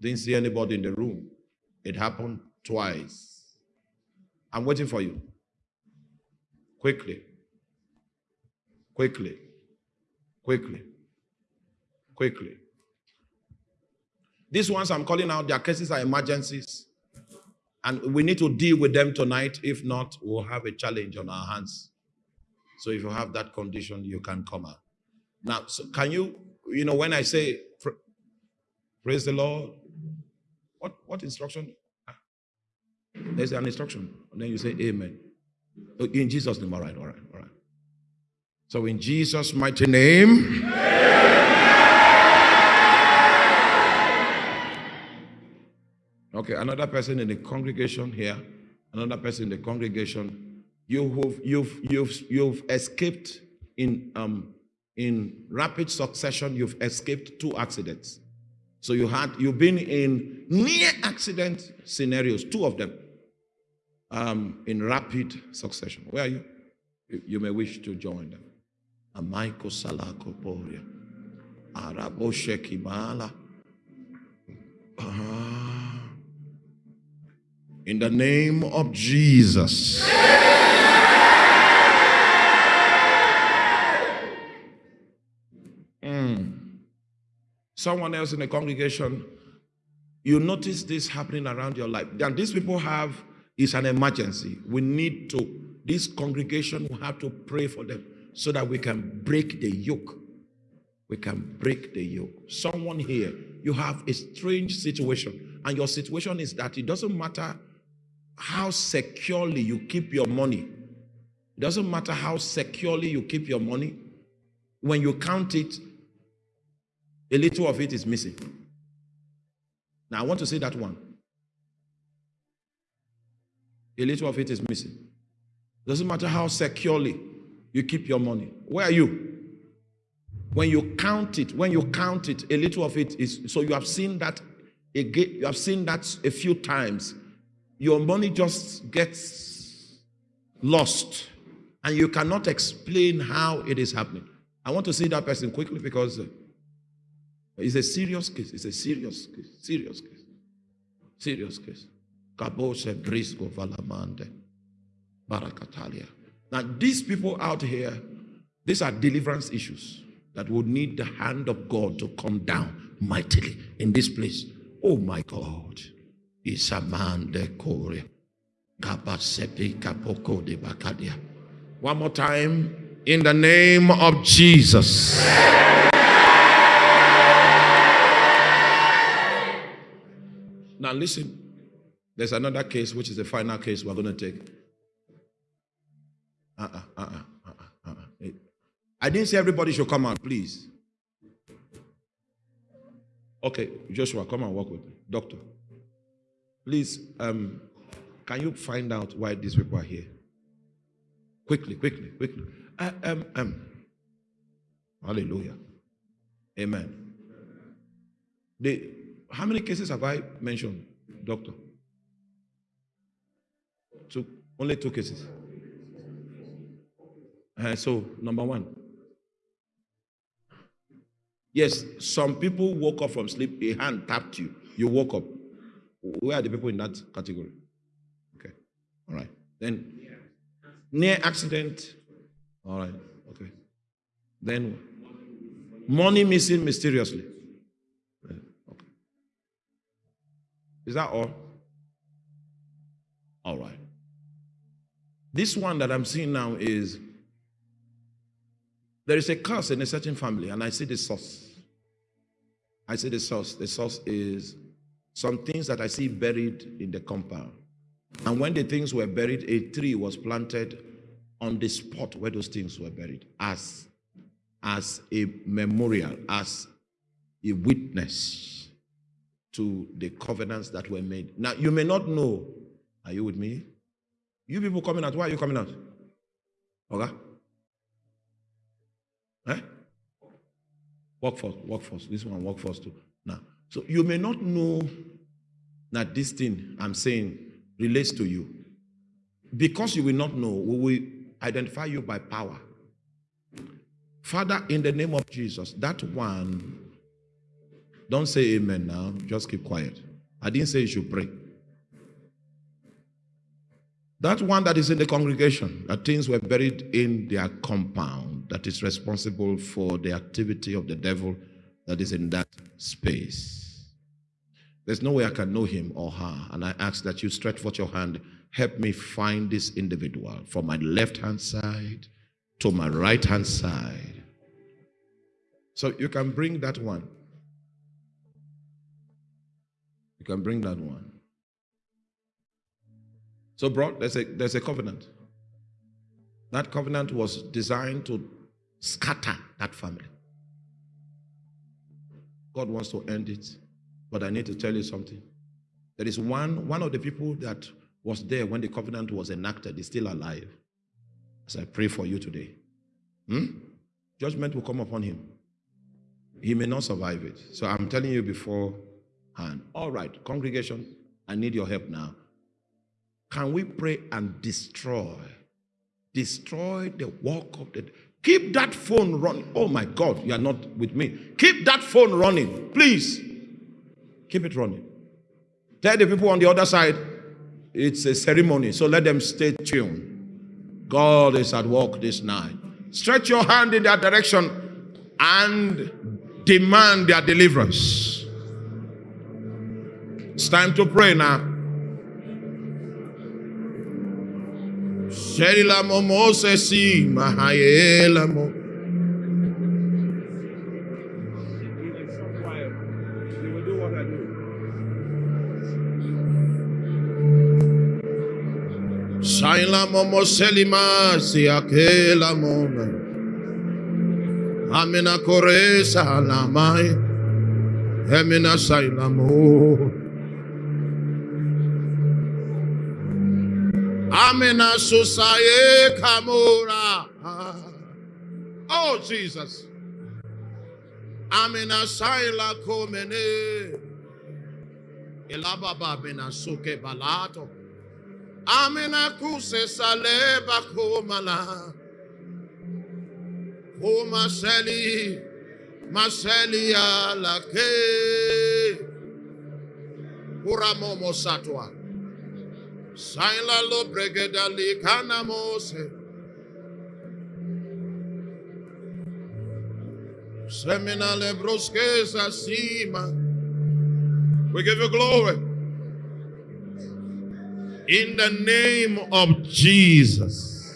didn't see anybody in the room. It happened twice. I'm waiting for you. Quickly. Quickly. Quickly. Quickly. These ones I'm calling out, their cases are emergencies. And we need to deal with them tonight. If not, we'll have a challenge on our hands. So if you have that condition, you can come out. Now, so can you, you know, when I say praise the Lord, what, what instruction? Ah. There's an instruction. And then you say amen. Oh, in Jesus' name, all right, all right, all right. So in Jesus' mighty name. Okay, another person in the congregation here, another person in the congregation. You've you've you've you've escaped in um in rapid succession. You've escaped two accidents. So you had you've been in near accident scenarios, two of them um, in rapid succession. Where are you? You may wish to join them. Amaiko Salako Poria. Araboshe Kimala. Ah. In the name of Jesus. Mm. Someone else in the congregation, you notice this happening around your life. And these people have is an emergency. We need to, this congregation will have to pray for them so that we can break the yoke. We can break the yoke. Someone here, you have a strange situation, and your situation is that it doesn't matter how securely you keep your money. It doesn't matter how securely you keep your money. When you count it, a little of it is missing. Now, I want to say that one. A little of it is missing. Doesn't matter how securely you keep your money. Where are you? When you count it, when you count it, a little of it is so you have seen that again, you have seen that a few times. Your money just gets lost, and you cannot explain how it is happening. I want to see that person quickly because uh, it's a serious case. It's a serious case. Serious case. Serious case. Kabose Brisco Valamande. Barakatalia. Now, these people out here, these are deliverance issues that would need the hand of God to come down mightily in this place. Oh my God. Isamande Kore. Kabasepi Kapoko de Bakadia. One more time. In the name of Jesus. Now listen. There's another case, which is the final case we're going to take. Uh-uh, uh-uh, uh-uh, uh-uh. I didn't say everybody should come out, please. Okay, Joshua, come and work with me. Doctor, please, um, can you find out why these people are here? Quickly, quickly, quickly. Uh, um, um. Hallelujah. Amen. How many cases have I mentioned, doctor? Two, only two cases. Uh, so, number one. Yes, some people woke up from sleep, a hand tapped you, you woke up. Where are the people in that category? Okay, all right. Then, near accident, all right, okay. Then, money missing mysteriously. Okay. Is that all? All right. This one that I'm seeing now is there is a curse in a certain family, and I see the source. I see the source. The source is some things that I see buried in the compound. And when the things were buried, a tree was planted on the spot where those things were buried as, as a memorial, as a witness to the covenants that were made. Now, you may not know. Are you with me? You people coming out, why are you coming out? Okay? Eh? Workforce, workforce. This one, workforce too. So you may not know that this thing I'm saying relates to you. Because you will not know, we will identify you by power. Father, in the name of Jesus, that one, don't say amen now, just keep quiet. I didn't say you should pray. That one that is in the congregation, that things were buried in their compound, that is responsible for the activity of the devil that is in that space. There's no way I can know him or her. And I ask that you stretch forth your hand, help me find this individual from my left hand side to my right hand side. So you can bring that one. You can bring that one. So, bro, there's a, there's a covenant. That covenant was designed to scatter that family. God wants to end it. But I need to tell you something. There is one, one of the people that was there when the covenant was enacted is still alive. As I pray for you today. Hmm? Judgment will come upon him. He may not survive it. So I'm telling you beforehand. All right, congregation, I need your help now. Can we pray and destroy? Destroy the work of the Keep that phone running. Oh my God, you are not with me. Keep that phone running, please. Keep it running. Tell the people on the other side it's a ceremony, so let them stay tuned. God is at work this night. Stretch your hand in that direction and demand their deliverance. It's time to pray now. Mahayela Mo. Shaila momo selima siakela mona. Amina. Amina susaye kamura. Oh Jesus. Amina saila komene. Ilababa bina suke balato. Amina kuse saleba kumala. Kuma seli. Maseli ala ke. Uramomo satwa. Saila lo bregedali kana mose. Semina lebroske sima. We give you glory. In the name of Jesus.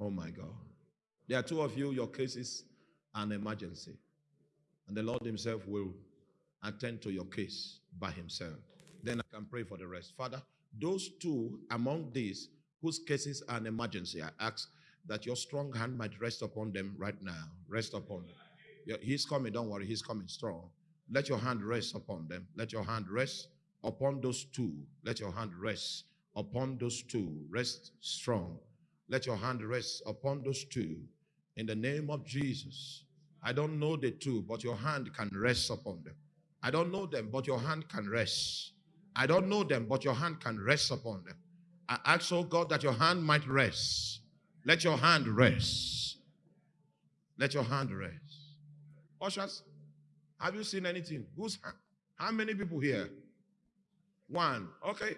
Oh my God. There are two of you, your case is an emergency. And the Lord Himself will attend to your case by Himself. Then I can pray for the rest. Father, those two among these whose cases are an emergency, I ask that your strong hand might rest upon them right now. Rest upon them. He's coming, don't worry, he's coming strong. Let your hand rest upon them. Let your hand rest upon those two. Let your hand rest upon those two. Rest strong. Let your hand rest upon those two. In the name of Jesus. I don't know the two, but your hand can rest upon them. I don't know them, but your hand can rest. I don't know them, but your hand can rest upon them. I ask, oh God, that your hand might rest. Let your hand rest. Let your hand rest. Ushers, have you seen anything? Who's how many people here? One. Okay.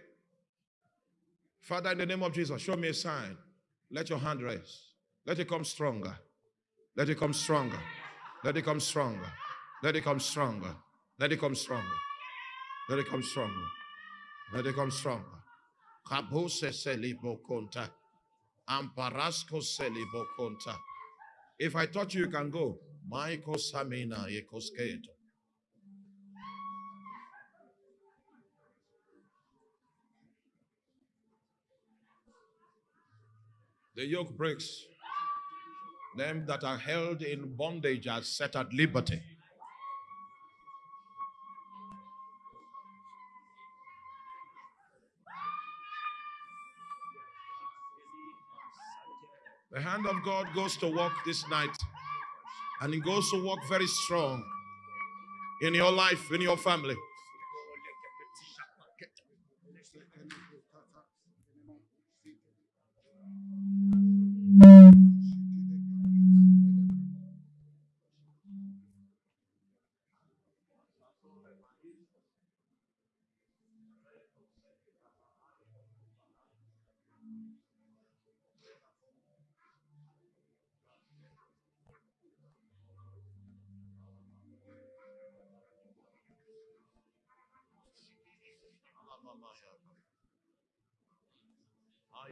Father, in the name of Jesus, show me a sign. Let your hand rest. Let it come stronger. Let it come stronger. Let it come stronger. Let it come stronger. Let it come stronger. Let it come stronger. Let it come stronger. Kabose selibo konta. Amparasco selibo konta. If I touch you, you can go. Maiko Samina Ekosketo. The yoke breaks. Them that are held in bondage are set at liberty. The hand of God goes to work this night. And it goes to work very strong in your life, in your family.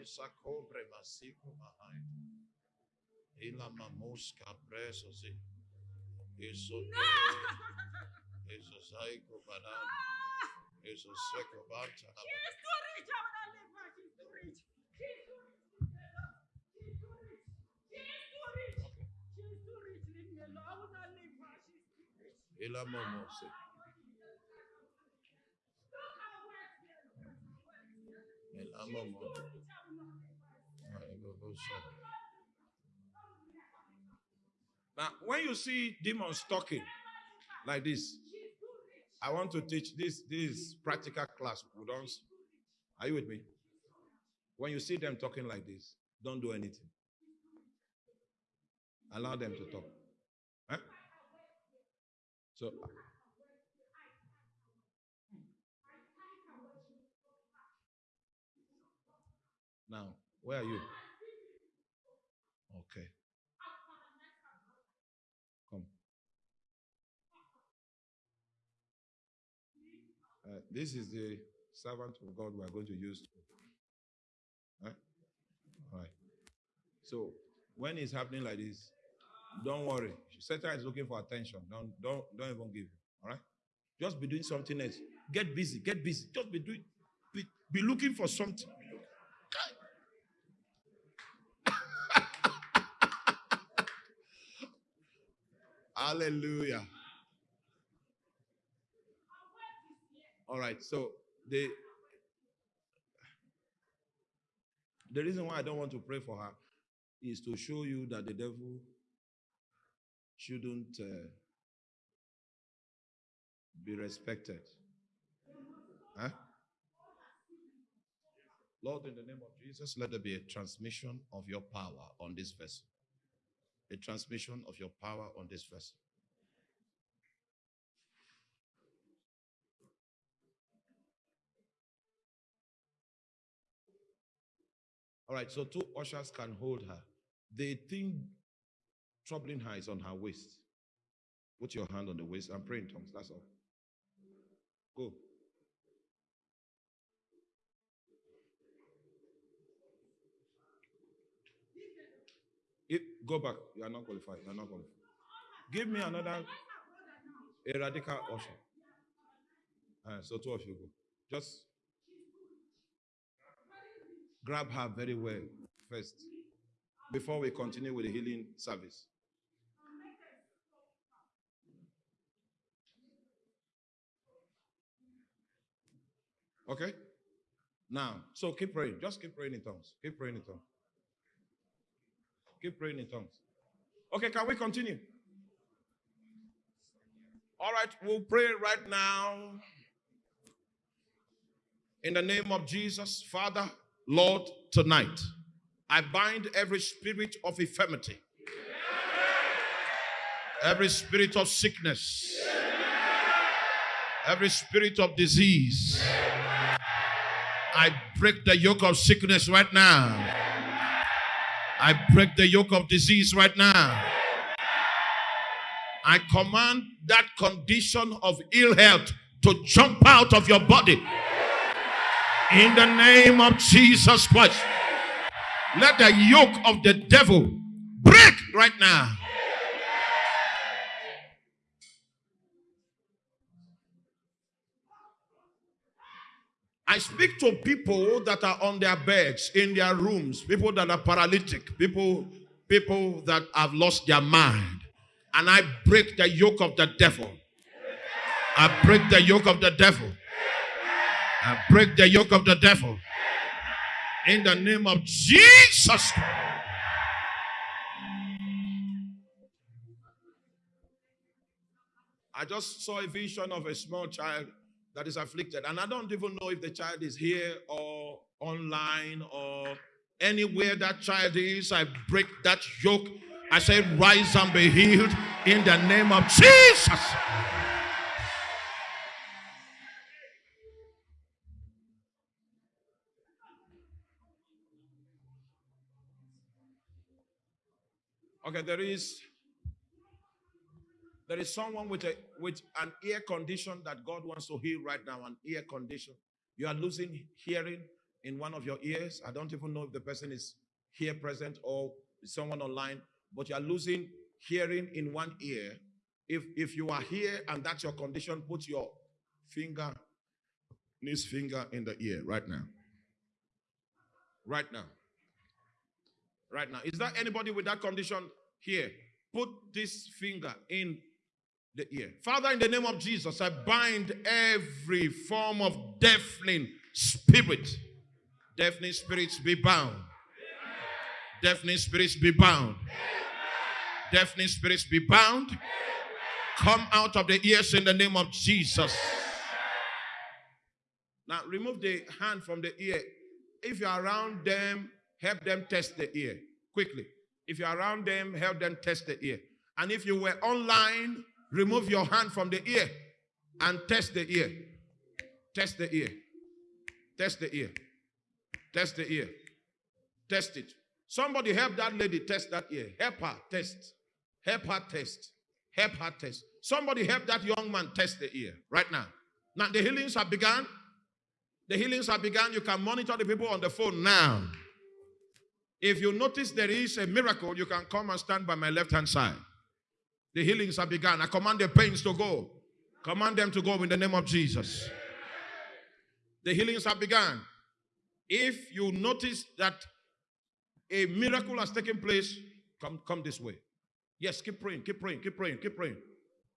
Essa compra vacículo mahai. la mamusca preso e isso isso sai com banana. Isso seco bata. Ila mamusca. la mamou. Now, when you see demons talking like this, I want to teach this this practical class. Are you with me? When you see them talking like this, don't do anything. Allow them to talk. Huh? So, uh, now, where are you? Okay. Come. Uh, this is the servant of God we are going to use. Huh? All right. So, when it's happening like this, don't worry. Satan is looking for attention. Don't don't don't even give. All right. Just be doing something else. Get busy. Get busy. Just be doing. Be, be looking for something. Hallelujah. All right. So the the reason why I don't want to pray for her is to show you that the devil shouldn't uh, be respected. Huh? Lord, in the name of Jesus, let there be a transmission of your power on this vessel. A transmission of your power on this vessel. All right, so two ushers can hold her. The thing troubling her is on her waist. Put your hand on the waist and pray in tongues. That's all. Go. If, go back. You are not qualified. You are not qualified. Give me another a radical usher. Uh, so two of you go. Just grab her very well first before we continue with the healing service. Okay? Now, so keep praying. Just keep praying in tongues. Keep praying in tongues. Keep praying in tongues. Okay, can we continue? All right, we'll pray right now. In the name of Jesus, Father, Lord, tonight, I bind every spirit of infirmity, every spirit of sickness, every spirit of disease. I break the yoke of sickness right now. I break the yoke of disease right now. I command that condition of ill health to jump out of your body. In the name of Jesus Christ. Let the yoke of the devil break right now. I speak to people that are on their beds, in their rooms, people that are paralytic, people, people that have lost their mind. And I break the yoke of the devil. I break the yoke of the devil. I break the yoke of the devil. In the name of Jesus. I just saw a vision of a small child that is afflicted. And I don't even know if the child is here or online or anywhere that child is. I break that yoke. I say, rise and be healed in the name of Jesus. Okay, there is there is someone with a with an ear condition that God wants to heal right now, an ear condition. You are losing hearing in one of your ears. I don't even know if the person is here present or someone online, but you are losing hearing in one ear. If if you are here and that's your condition, put your finger, this finger in the ear right now. Right now. Right now. Is there anybody with that condition here? Put this finger in the ear. Father, in the name of Jesus, I bind every form of deafening spirit. Deafening spirits be bound. Deafening spirits be bound. Deafening spirits be bound. Come out of the ears in the name of Jesus. Now remove the hand from the ear if you're around them, help them test the ear quickly. If you're around them, help them test the ear. And if you were online, remove your hand from the ear and test the ear. Test the ear. Test the ear. Test the ear. Test it. Somebody help that lady test that ear. Help her test. Help her test. Help her test. Somebody help that young man test the ear right now. Now the healings have begun. The healings have begun. You can monitor the people on the phone now. If you notice there is a miracle, you can come and stand by my left hand side. The healings have begun. I command the pains to go. Command them to go in the name of Jesus. The healings have begun. If you notice that a miracle has taken place, come, come this way. Yes, keep praying, keep praying, keep praying, keep praying,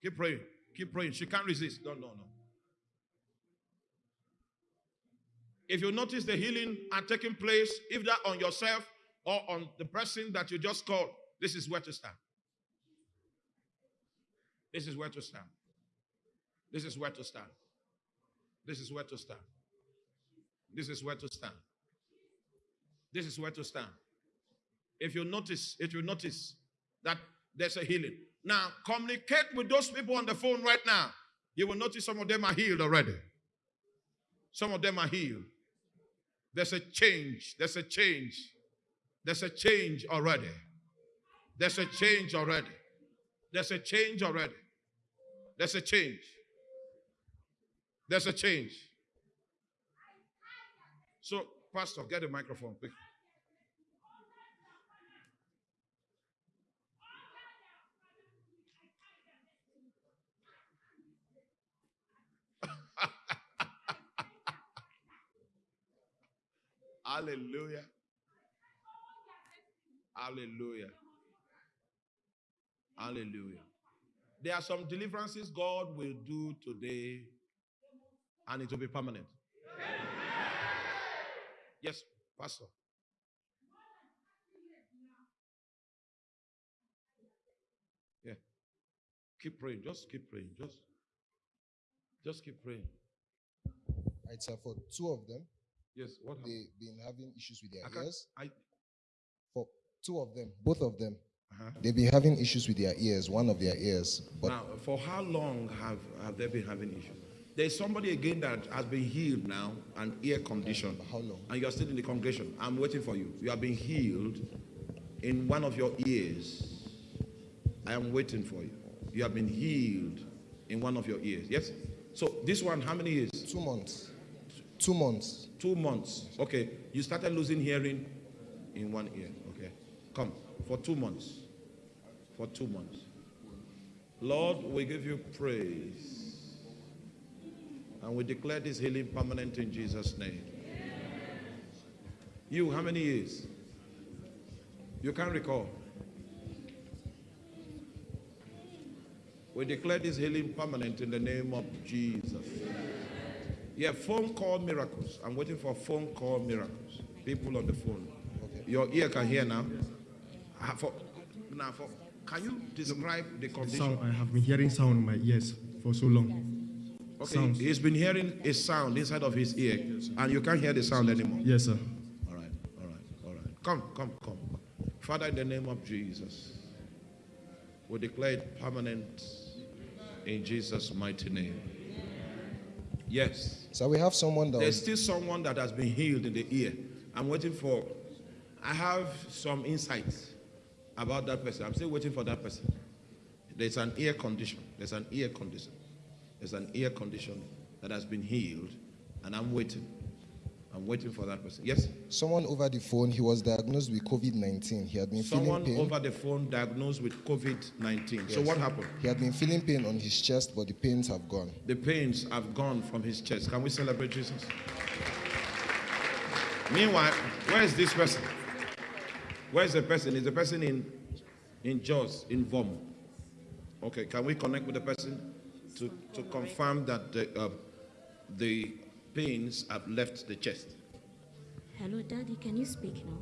keep praying, keep praying. She can't resist. No, no, no. If you notice the healing are taking place, if that on yourself or on the person that you just called, this is where to stand. This is where to stand. This is where to stand. This is where to stand. This is where to stand. This is where to stand. If you notice, if you notice that there's a healing. Now, communicate with those people on the phone right now. You will notice some of them are healed already. Some of them are healed. There's a change. There's a change. There's a change already. There's a change already. There's a change already. There's a change. There's a change. So, Pastor, get a microphone quick. Hallelujah. Hallelujah. Hallelujah. There are some deliverances God will do today, and it will be permanent. Yes, Pastor. Yeah. Keep praying. Just keep praying. Just, just keep praying. Right, sir. For two of them, Yes. What they've been having issues with their I ears. I, two of them, both of them, uh-huh. they've been having issues with their ears. One of their ears, but now, for how long have, have they been having issues? There's somebody again that has been healed now, an ear condition. how long? And you're still in the congregation. I'm waiting for you. You have been healed in one of your ears. I am waiting for you. You have been healed in one of your ears. Yes? So this one, how many years? two months. Two months. Two months. Okay. You started losing hearing in one ear. Okay. Come. For two months. For two months. Lord, we give you praise. And we declare this healing permanent in Jesus' name. You, how many years? You can't recall. We declare this healing permanent in the name of Jesus. Yeah, phone call miracles. I'm waiting for phone call miracles. People on the phone. Your ear can hear now. For, now, for, can you describe the condition? Sound, I have been hearing sound in my ears for so long. Okay, sounds. he's been hearing a sound inside of his ear, and you can't hear the sound anymore. Yes, sir. All right, all right, all right. Come, come, come. Father, in the name of Jesus, we declare it permanent in Jesus' mighty name. Yes. So we have someone that There's still someone that has been healed in the ear. I'm waiting for, I have some insights about that person. I'm still waiting for that person. There's an ear condition. There's an ear condition. There's an ear condition that has been healed, and I'm waiting. I'm waiting for that person. Yes? someone over the phone. He was diagnosed with COVID nineteen. He had been Someone feeling pain. over the phone diagnosed with COVID 19. So, what happened? He had been feeling pain on his chest, but the pains have gone. The pains have gone from his chest. Can we celebrate Jesus? Meanwhile, where is this person? Where is the person? Is the person in in Jos, in Vom? Okay, can we connect with the person to, to confirm that the, uh, the pains have left the chest? Hello, Daddy. Can you speak now?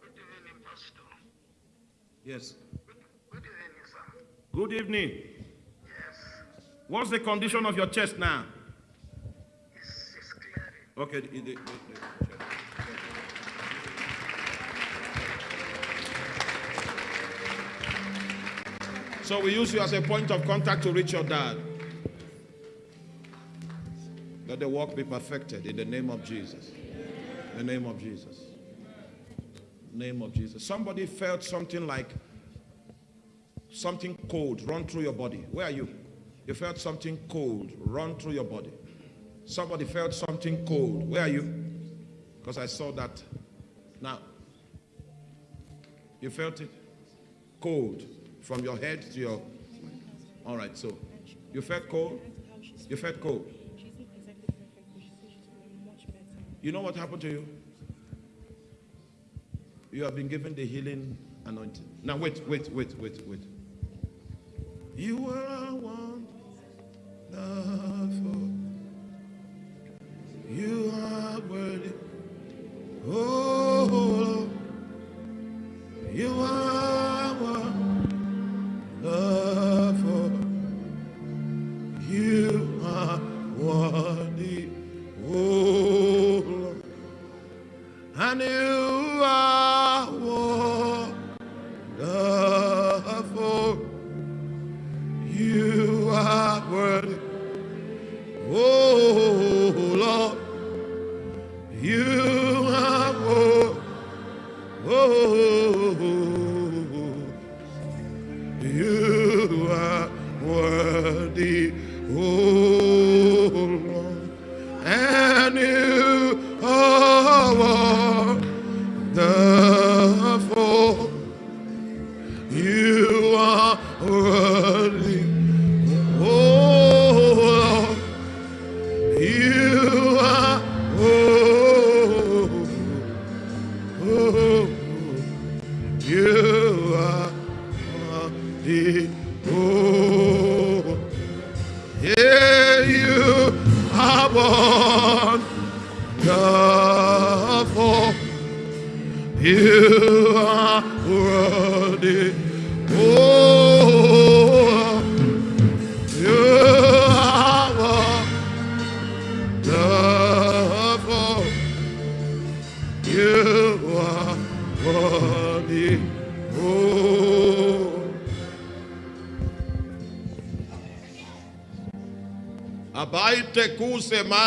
Good evening, Pastor. Yes. Good evening. Sir. Good evening. Yes. What's the condition of your chest now? It's, it's clearing. Okay. the- the- the- So we use you as a point of contact to reach your dad. Let the work be perfected in the name of Jesus. In the name of Jesus. Name of Jesus. Somebody felt something like something cold run through your body. Where are you? You felt something cold run through your body. Somebody felt something cold. Where are you? Because I saw that. Now, you felt it cold from your head to your. All right, so you felt cold? You felt cold? You know what happened to you? You have been given the healing anointing. Now, wait, wait, wait, wait, wait. You are wonderful. You are worthy. Oh, you are worthy. Oh, Lord.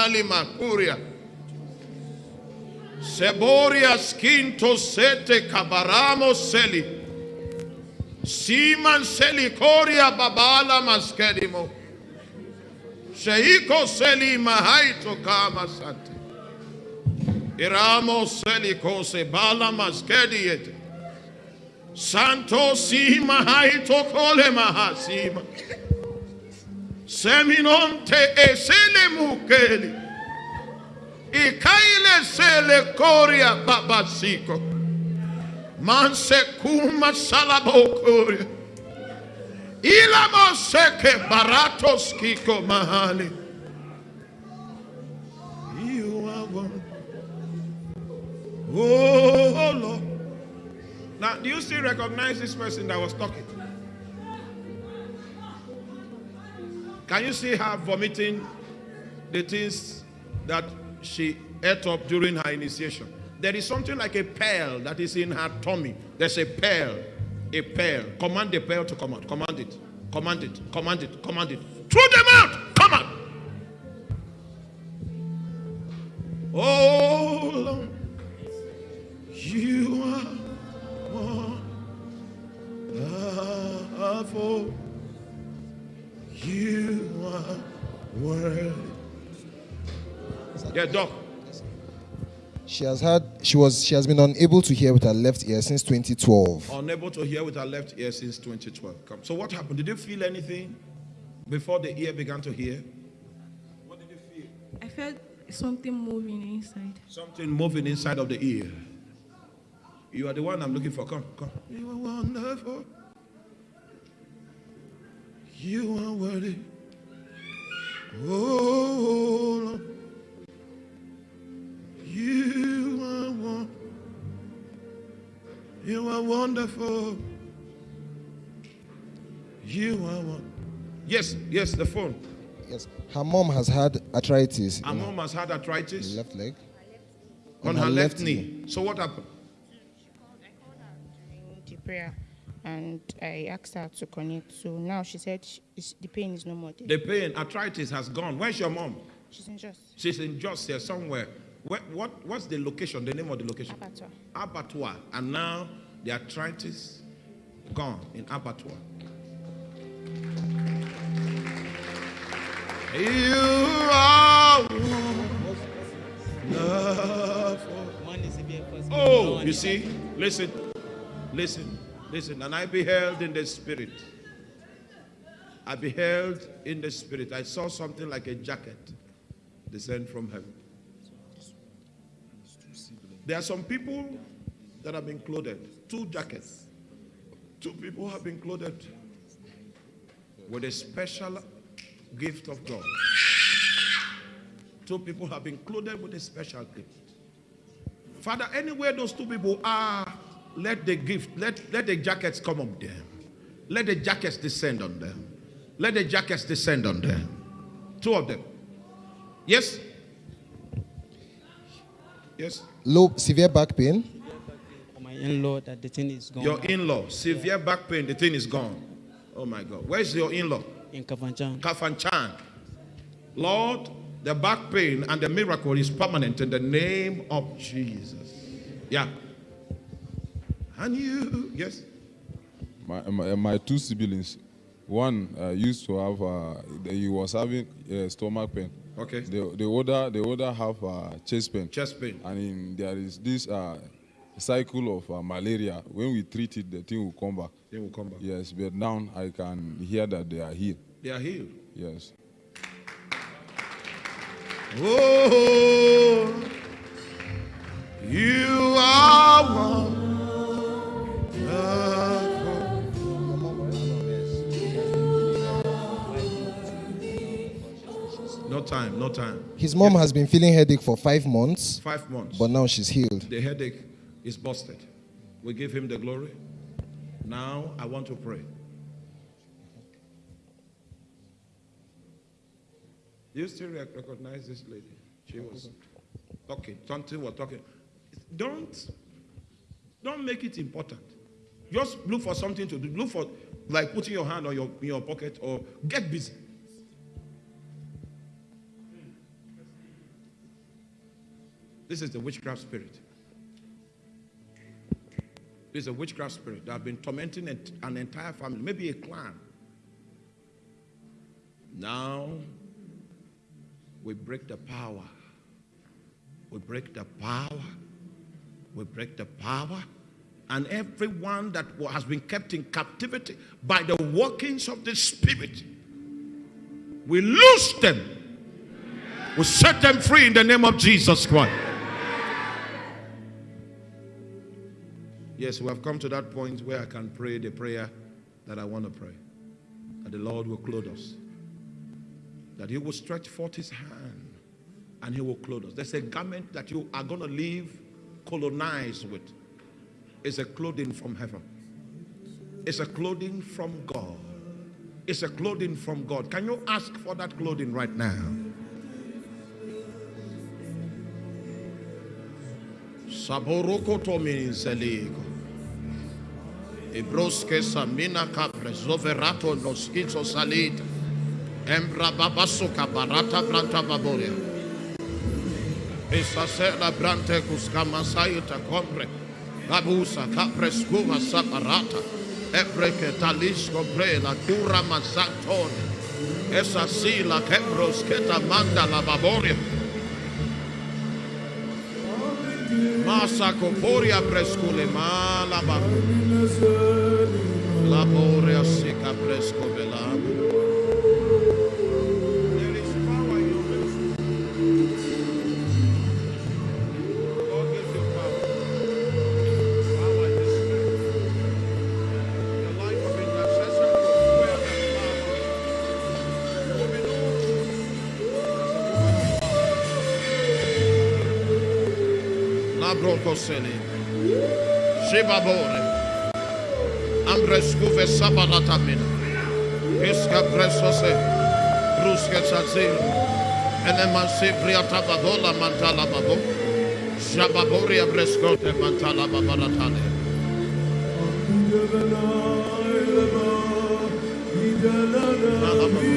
Kuse mali makuria. Seboria skinto sete kabaramo seli. Siman seli koria babala maskedimo. Sheiko seli mahaito kama sante. Iramo seli kose bala maskediete. Santo sima haito kole mahasima. Seminonte esele mukeli. Ikaile sele koria babasiko. Manse kuma salabokoria. Ilamo seke baratos kiko mahali. You are one. Oh, oh Lord. Now, do you still recognize this person that was talking? Can you see her vomiting the things that she ate up during her initiation? There is something like a pearl that is in her tummy. There's a pearl. A pearl. Command the pearl to come out. Command it. Command it. Command it. Command it. Throw them out. Come out. Oh Lord. You are wonderful. You are worthy. Yeah, doc. She has had she was she has been unable to hear with her left ear since 2012. Unable to hear with her left ear since 2012. Come. So what happened? Did you feel anything before the ear began to hear? What did you feel? I felt something moving inside. Something moving inside of the ear. You are the one I'm looking for. Come, come. You are wonderful. You are worthy. Oh, Lord. You are one. You are wonderful. You are one. Yes, yes, the phone. Yes. Her mom has had arthritis Her in mom has had her arthritis left leg. on her left knee. So what happened? during the prayer and I asked her to connect. So now she said she, the pain is no more there. The pain, arthritis has gone. Where's your mom? She's in just She's in just here somewhere. Where, what, what's the location, the name of the location? abattoir. Abattoir. And now the arthritis gone in abattoir. You are love. Oh, you see, listen, listen, listen. And I beheld in the spirit. I beheld in the spirit. I saw something like a jacket descend from heaven. There are some people that have been clothed, two jackets. Two people have been clothed with a special gift of God. Two people have been clothed with a special gift. Father, anywhere those two people are, let the gift, let, let the jackets come up there. Let the jackets descend on them. Let the jackets descend on them. Two of them. Yes? Yes? Low severe back pain. For my in-law that the thing is gone Your in law, severe back pain, the thing is gone. Oh my God. Where's your in law? in Kafanchan. Kafanchan. Lord, the back pain and the miracle is permanent in the name of Jesus. Yeah. And you, yes. My, my, my two siblings, one uh, used to have, uh, he was having uh, stomach pain. Okay. The, the older, the other have uh, chest pain. Chest pain. And in, there is this uh, cycle of uh, malaria. When we treat it, the thing will come back. They will come back. Yes, but now I can hear that they are healed. They are healed. Yes. Oh, you are one. No time, no time. His mom has been feeling headache for five months, Five months. but now she's healed. The headache is busted. We give him the glory. Now I want to pray. Do you still recognize this lady? She was talking. Something was talking. Don't don't make it important. Just look for something to do. Look for like putting your hand on your in your pocket or get busy. This is the witchcraft spirit. This is a witchcraft spirit that have been tormenting an an entire family, maybe a clan. Now we break the power. We break the power. We break the power. And everyone that has been kept in captivity by the workings of the Spirit, we loose them. We set them free in the name of Jesus Christ. Yes, we have come to that point where I can pray the prayer that I want to pray. That the Lord will clothe us. That He will stretch forth His hand and He will clothe us. There's a garment that you are going to leave colonized with. It's a clothing from heaven. It's a clothing from God. It's a clothing from God. Can you ask for that clothing right now? Samina. Embra barata branta baboria. Brante sayuta kombre. Gabusa kapre saparata. Ebreke talisco bre la cura masantone. Esa sila kebros keta manda la baboria. Masa coporia prescule mala ba. Laboria sica presco velam. kosele. Shibabore. Ambrescuve sabalatamina. Pisca presose. ruske chazil. Elemansi priatababola mantala babo. Shababore abrescote mantala babalatane. Idalana, idalana.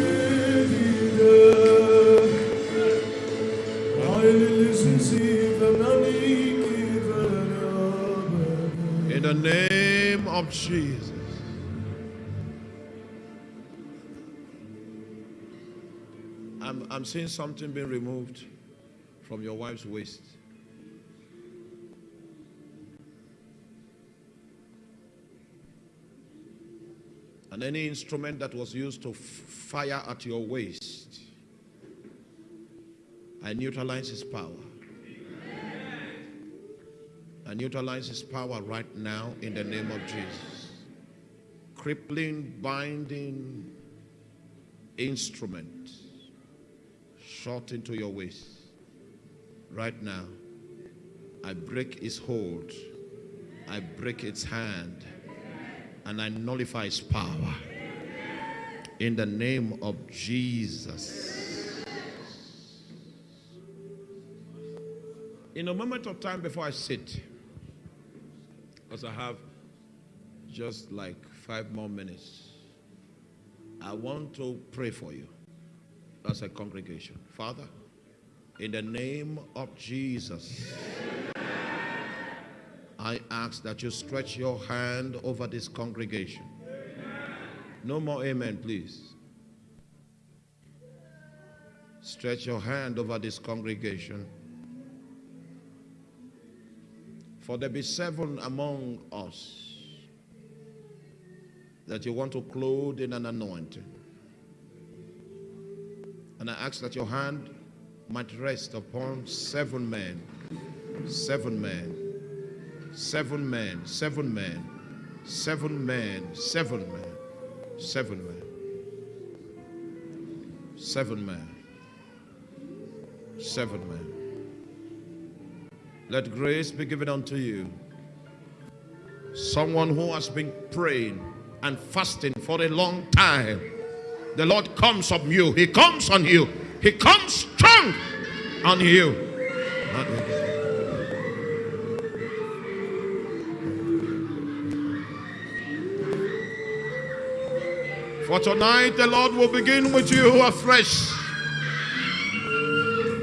Of Jesus. I'm, I'm seeing something being removed from your wife's waist. And any instrument that was used to fire at your waist, I neutralize his power. I neutralize his power right now in the name of Jesus. Crippling, binding instrument shot into your waist. Right now, I break its hold, I break its hand, and I nullify its power. In the name of Jesus. In a moment of time before I sit, because I have just like five more minutes, I want to pray for you as a congregation. Father, in the name of Jesus, I ask that you stretch your hand over this congregation. No more amen, please. Stretch your hand over this congregation. For there be seven among us that you want to clothe in an anointing. And I ask that your hand might rest upon seven men, seven men, seven men, seven men, seven men, seven men, seven men, seven men, seven men. Let grace be given unto you. Someone who has been praying and fasting for a long time. The Lord comes on you. He comes on you. He comes strong on you. For tonight, the Lord will begin with you afresh.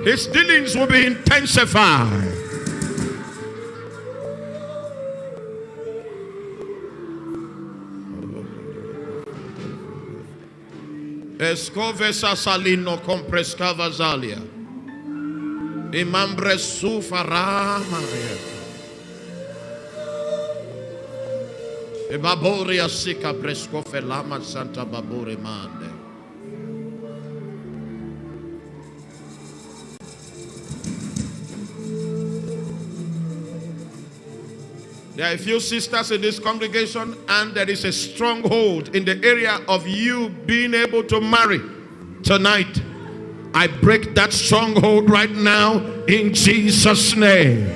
His dealings will be intensified. Escovesa salino comprescava zalia. Imambre sufarama. E baboria sica prescofelama santa babore mande. There are a few sisters in this congregation, and there is a stronghold in the area of you being able to marry tonight. I break that stronghold right now in Jesus' name.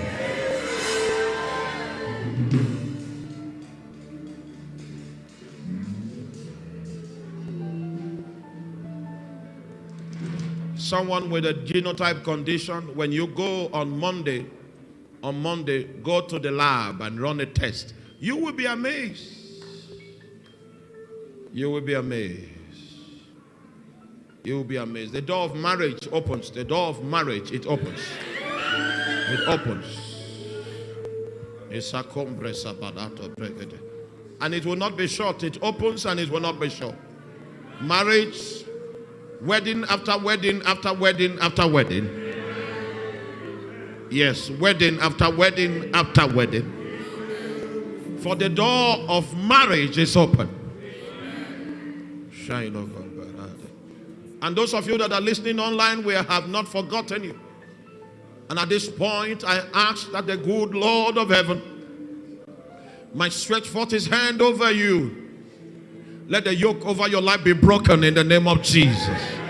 Someone with a genotype condition, when you go on Monday, on Monday, go to the lab and run a test. You will be amazed. You will be amazed. You will be amazed. The door of marriage opens. The door of marriage, it opens. It opens. And it will not be short. It opens and it will not be short. Marriage, wedding after wedding after wedding after wedding. Yes, wedding after wedding after wedding. For the door of marriage is open. Shine over. Ah, and those of you that are listening online, we have not forgotten you. And at this point, I ask that the good Lord of heaven might stretch forth his hand over you. Let the yoke over your life be broken in the name of Jesus.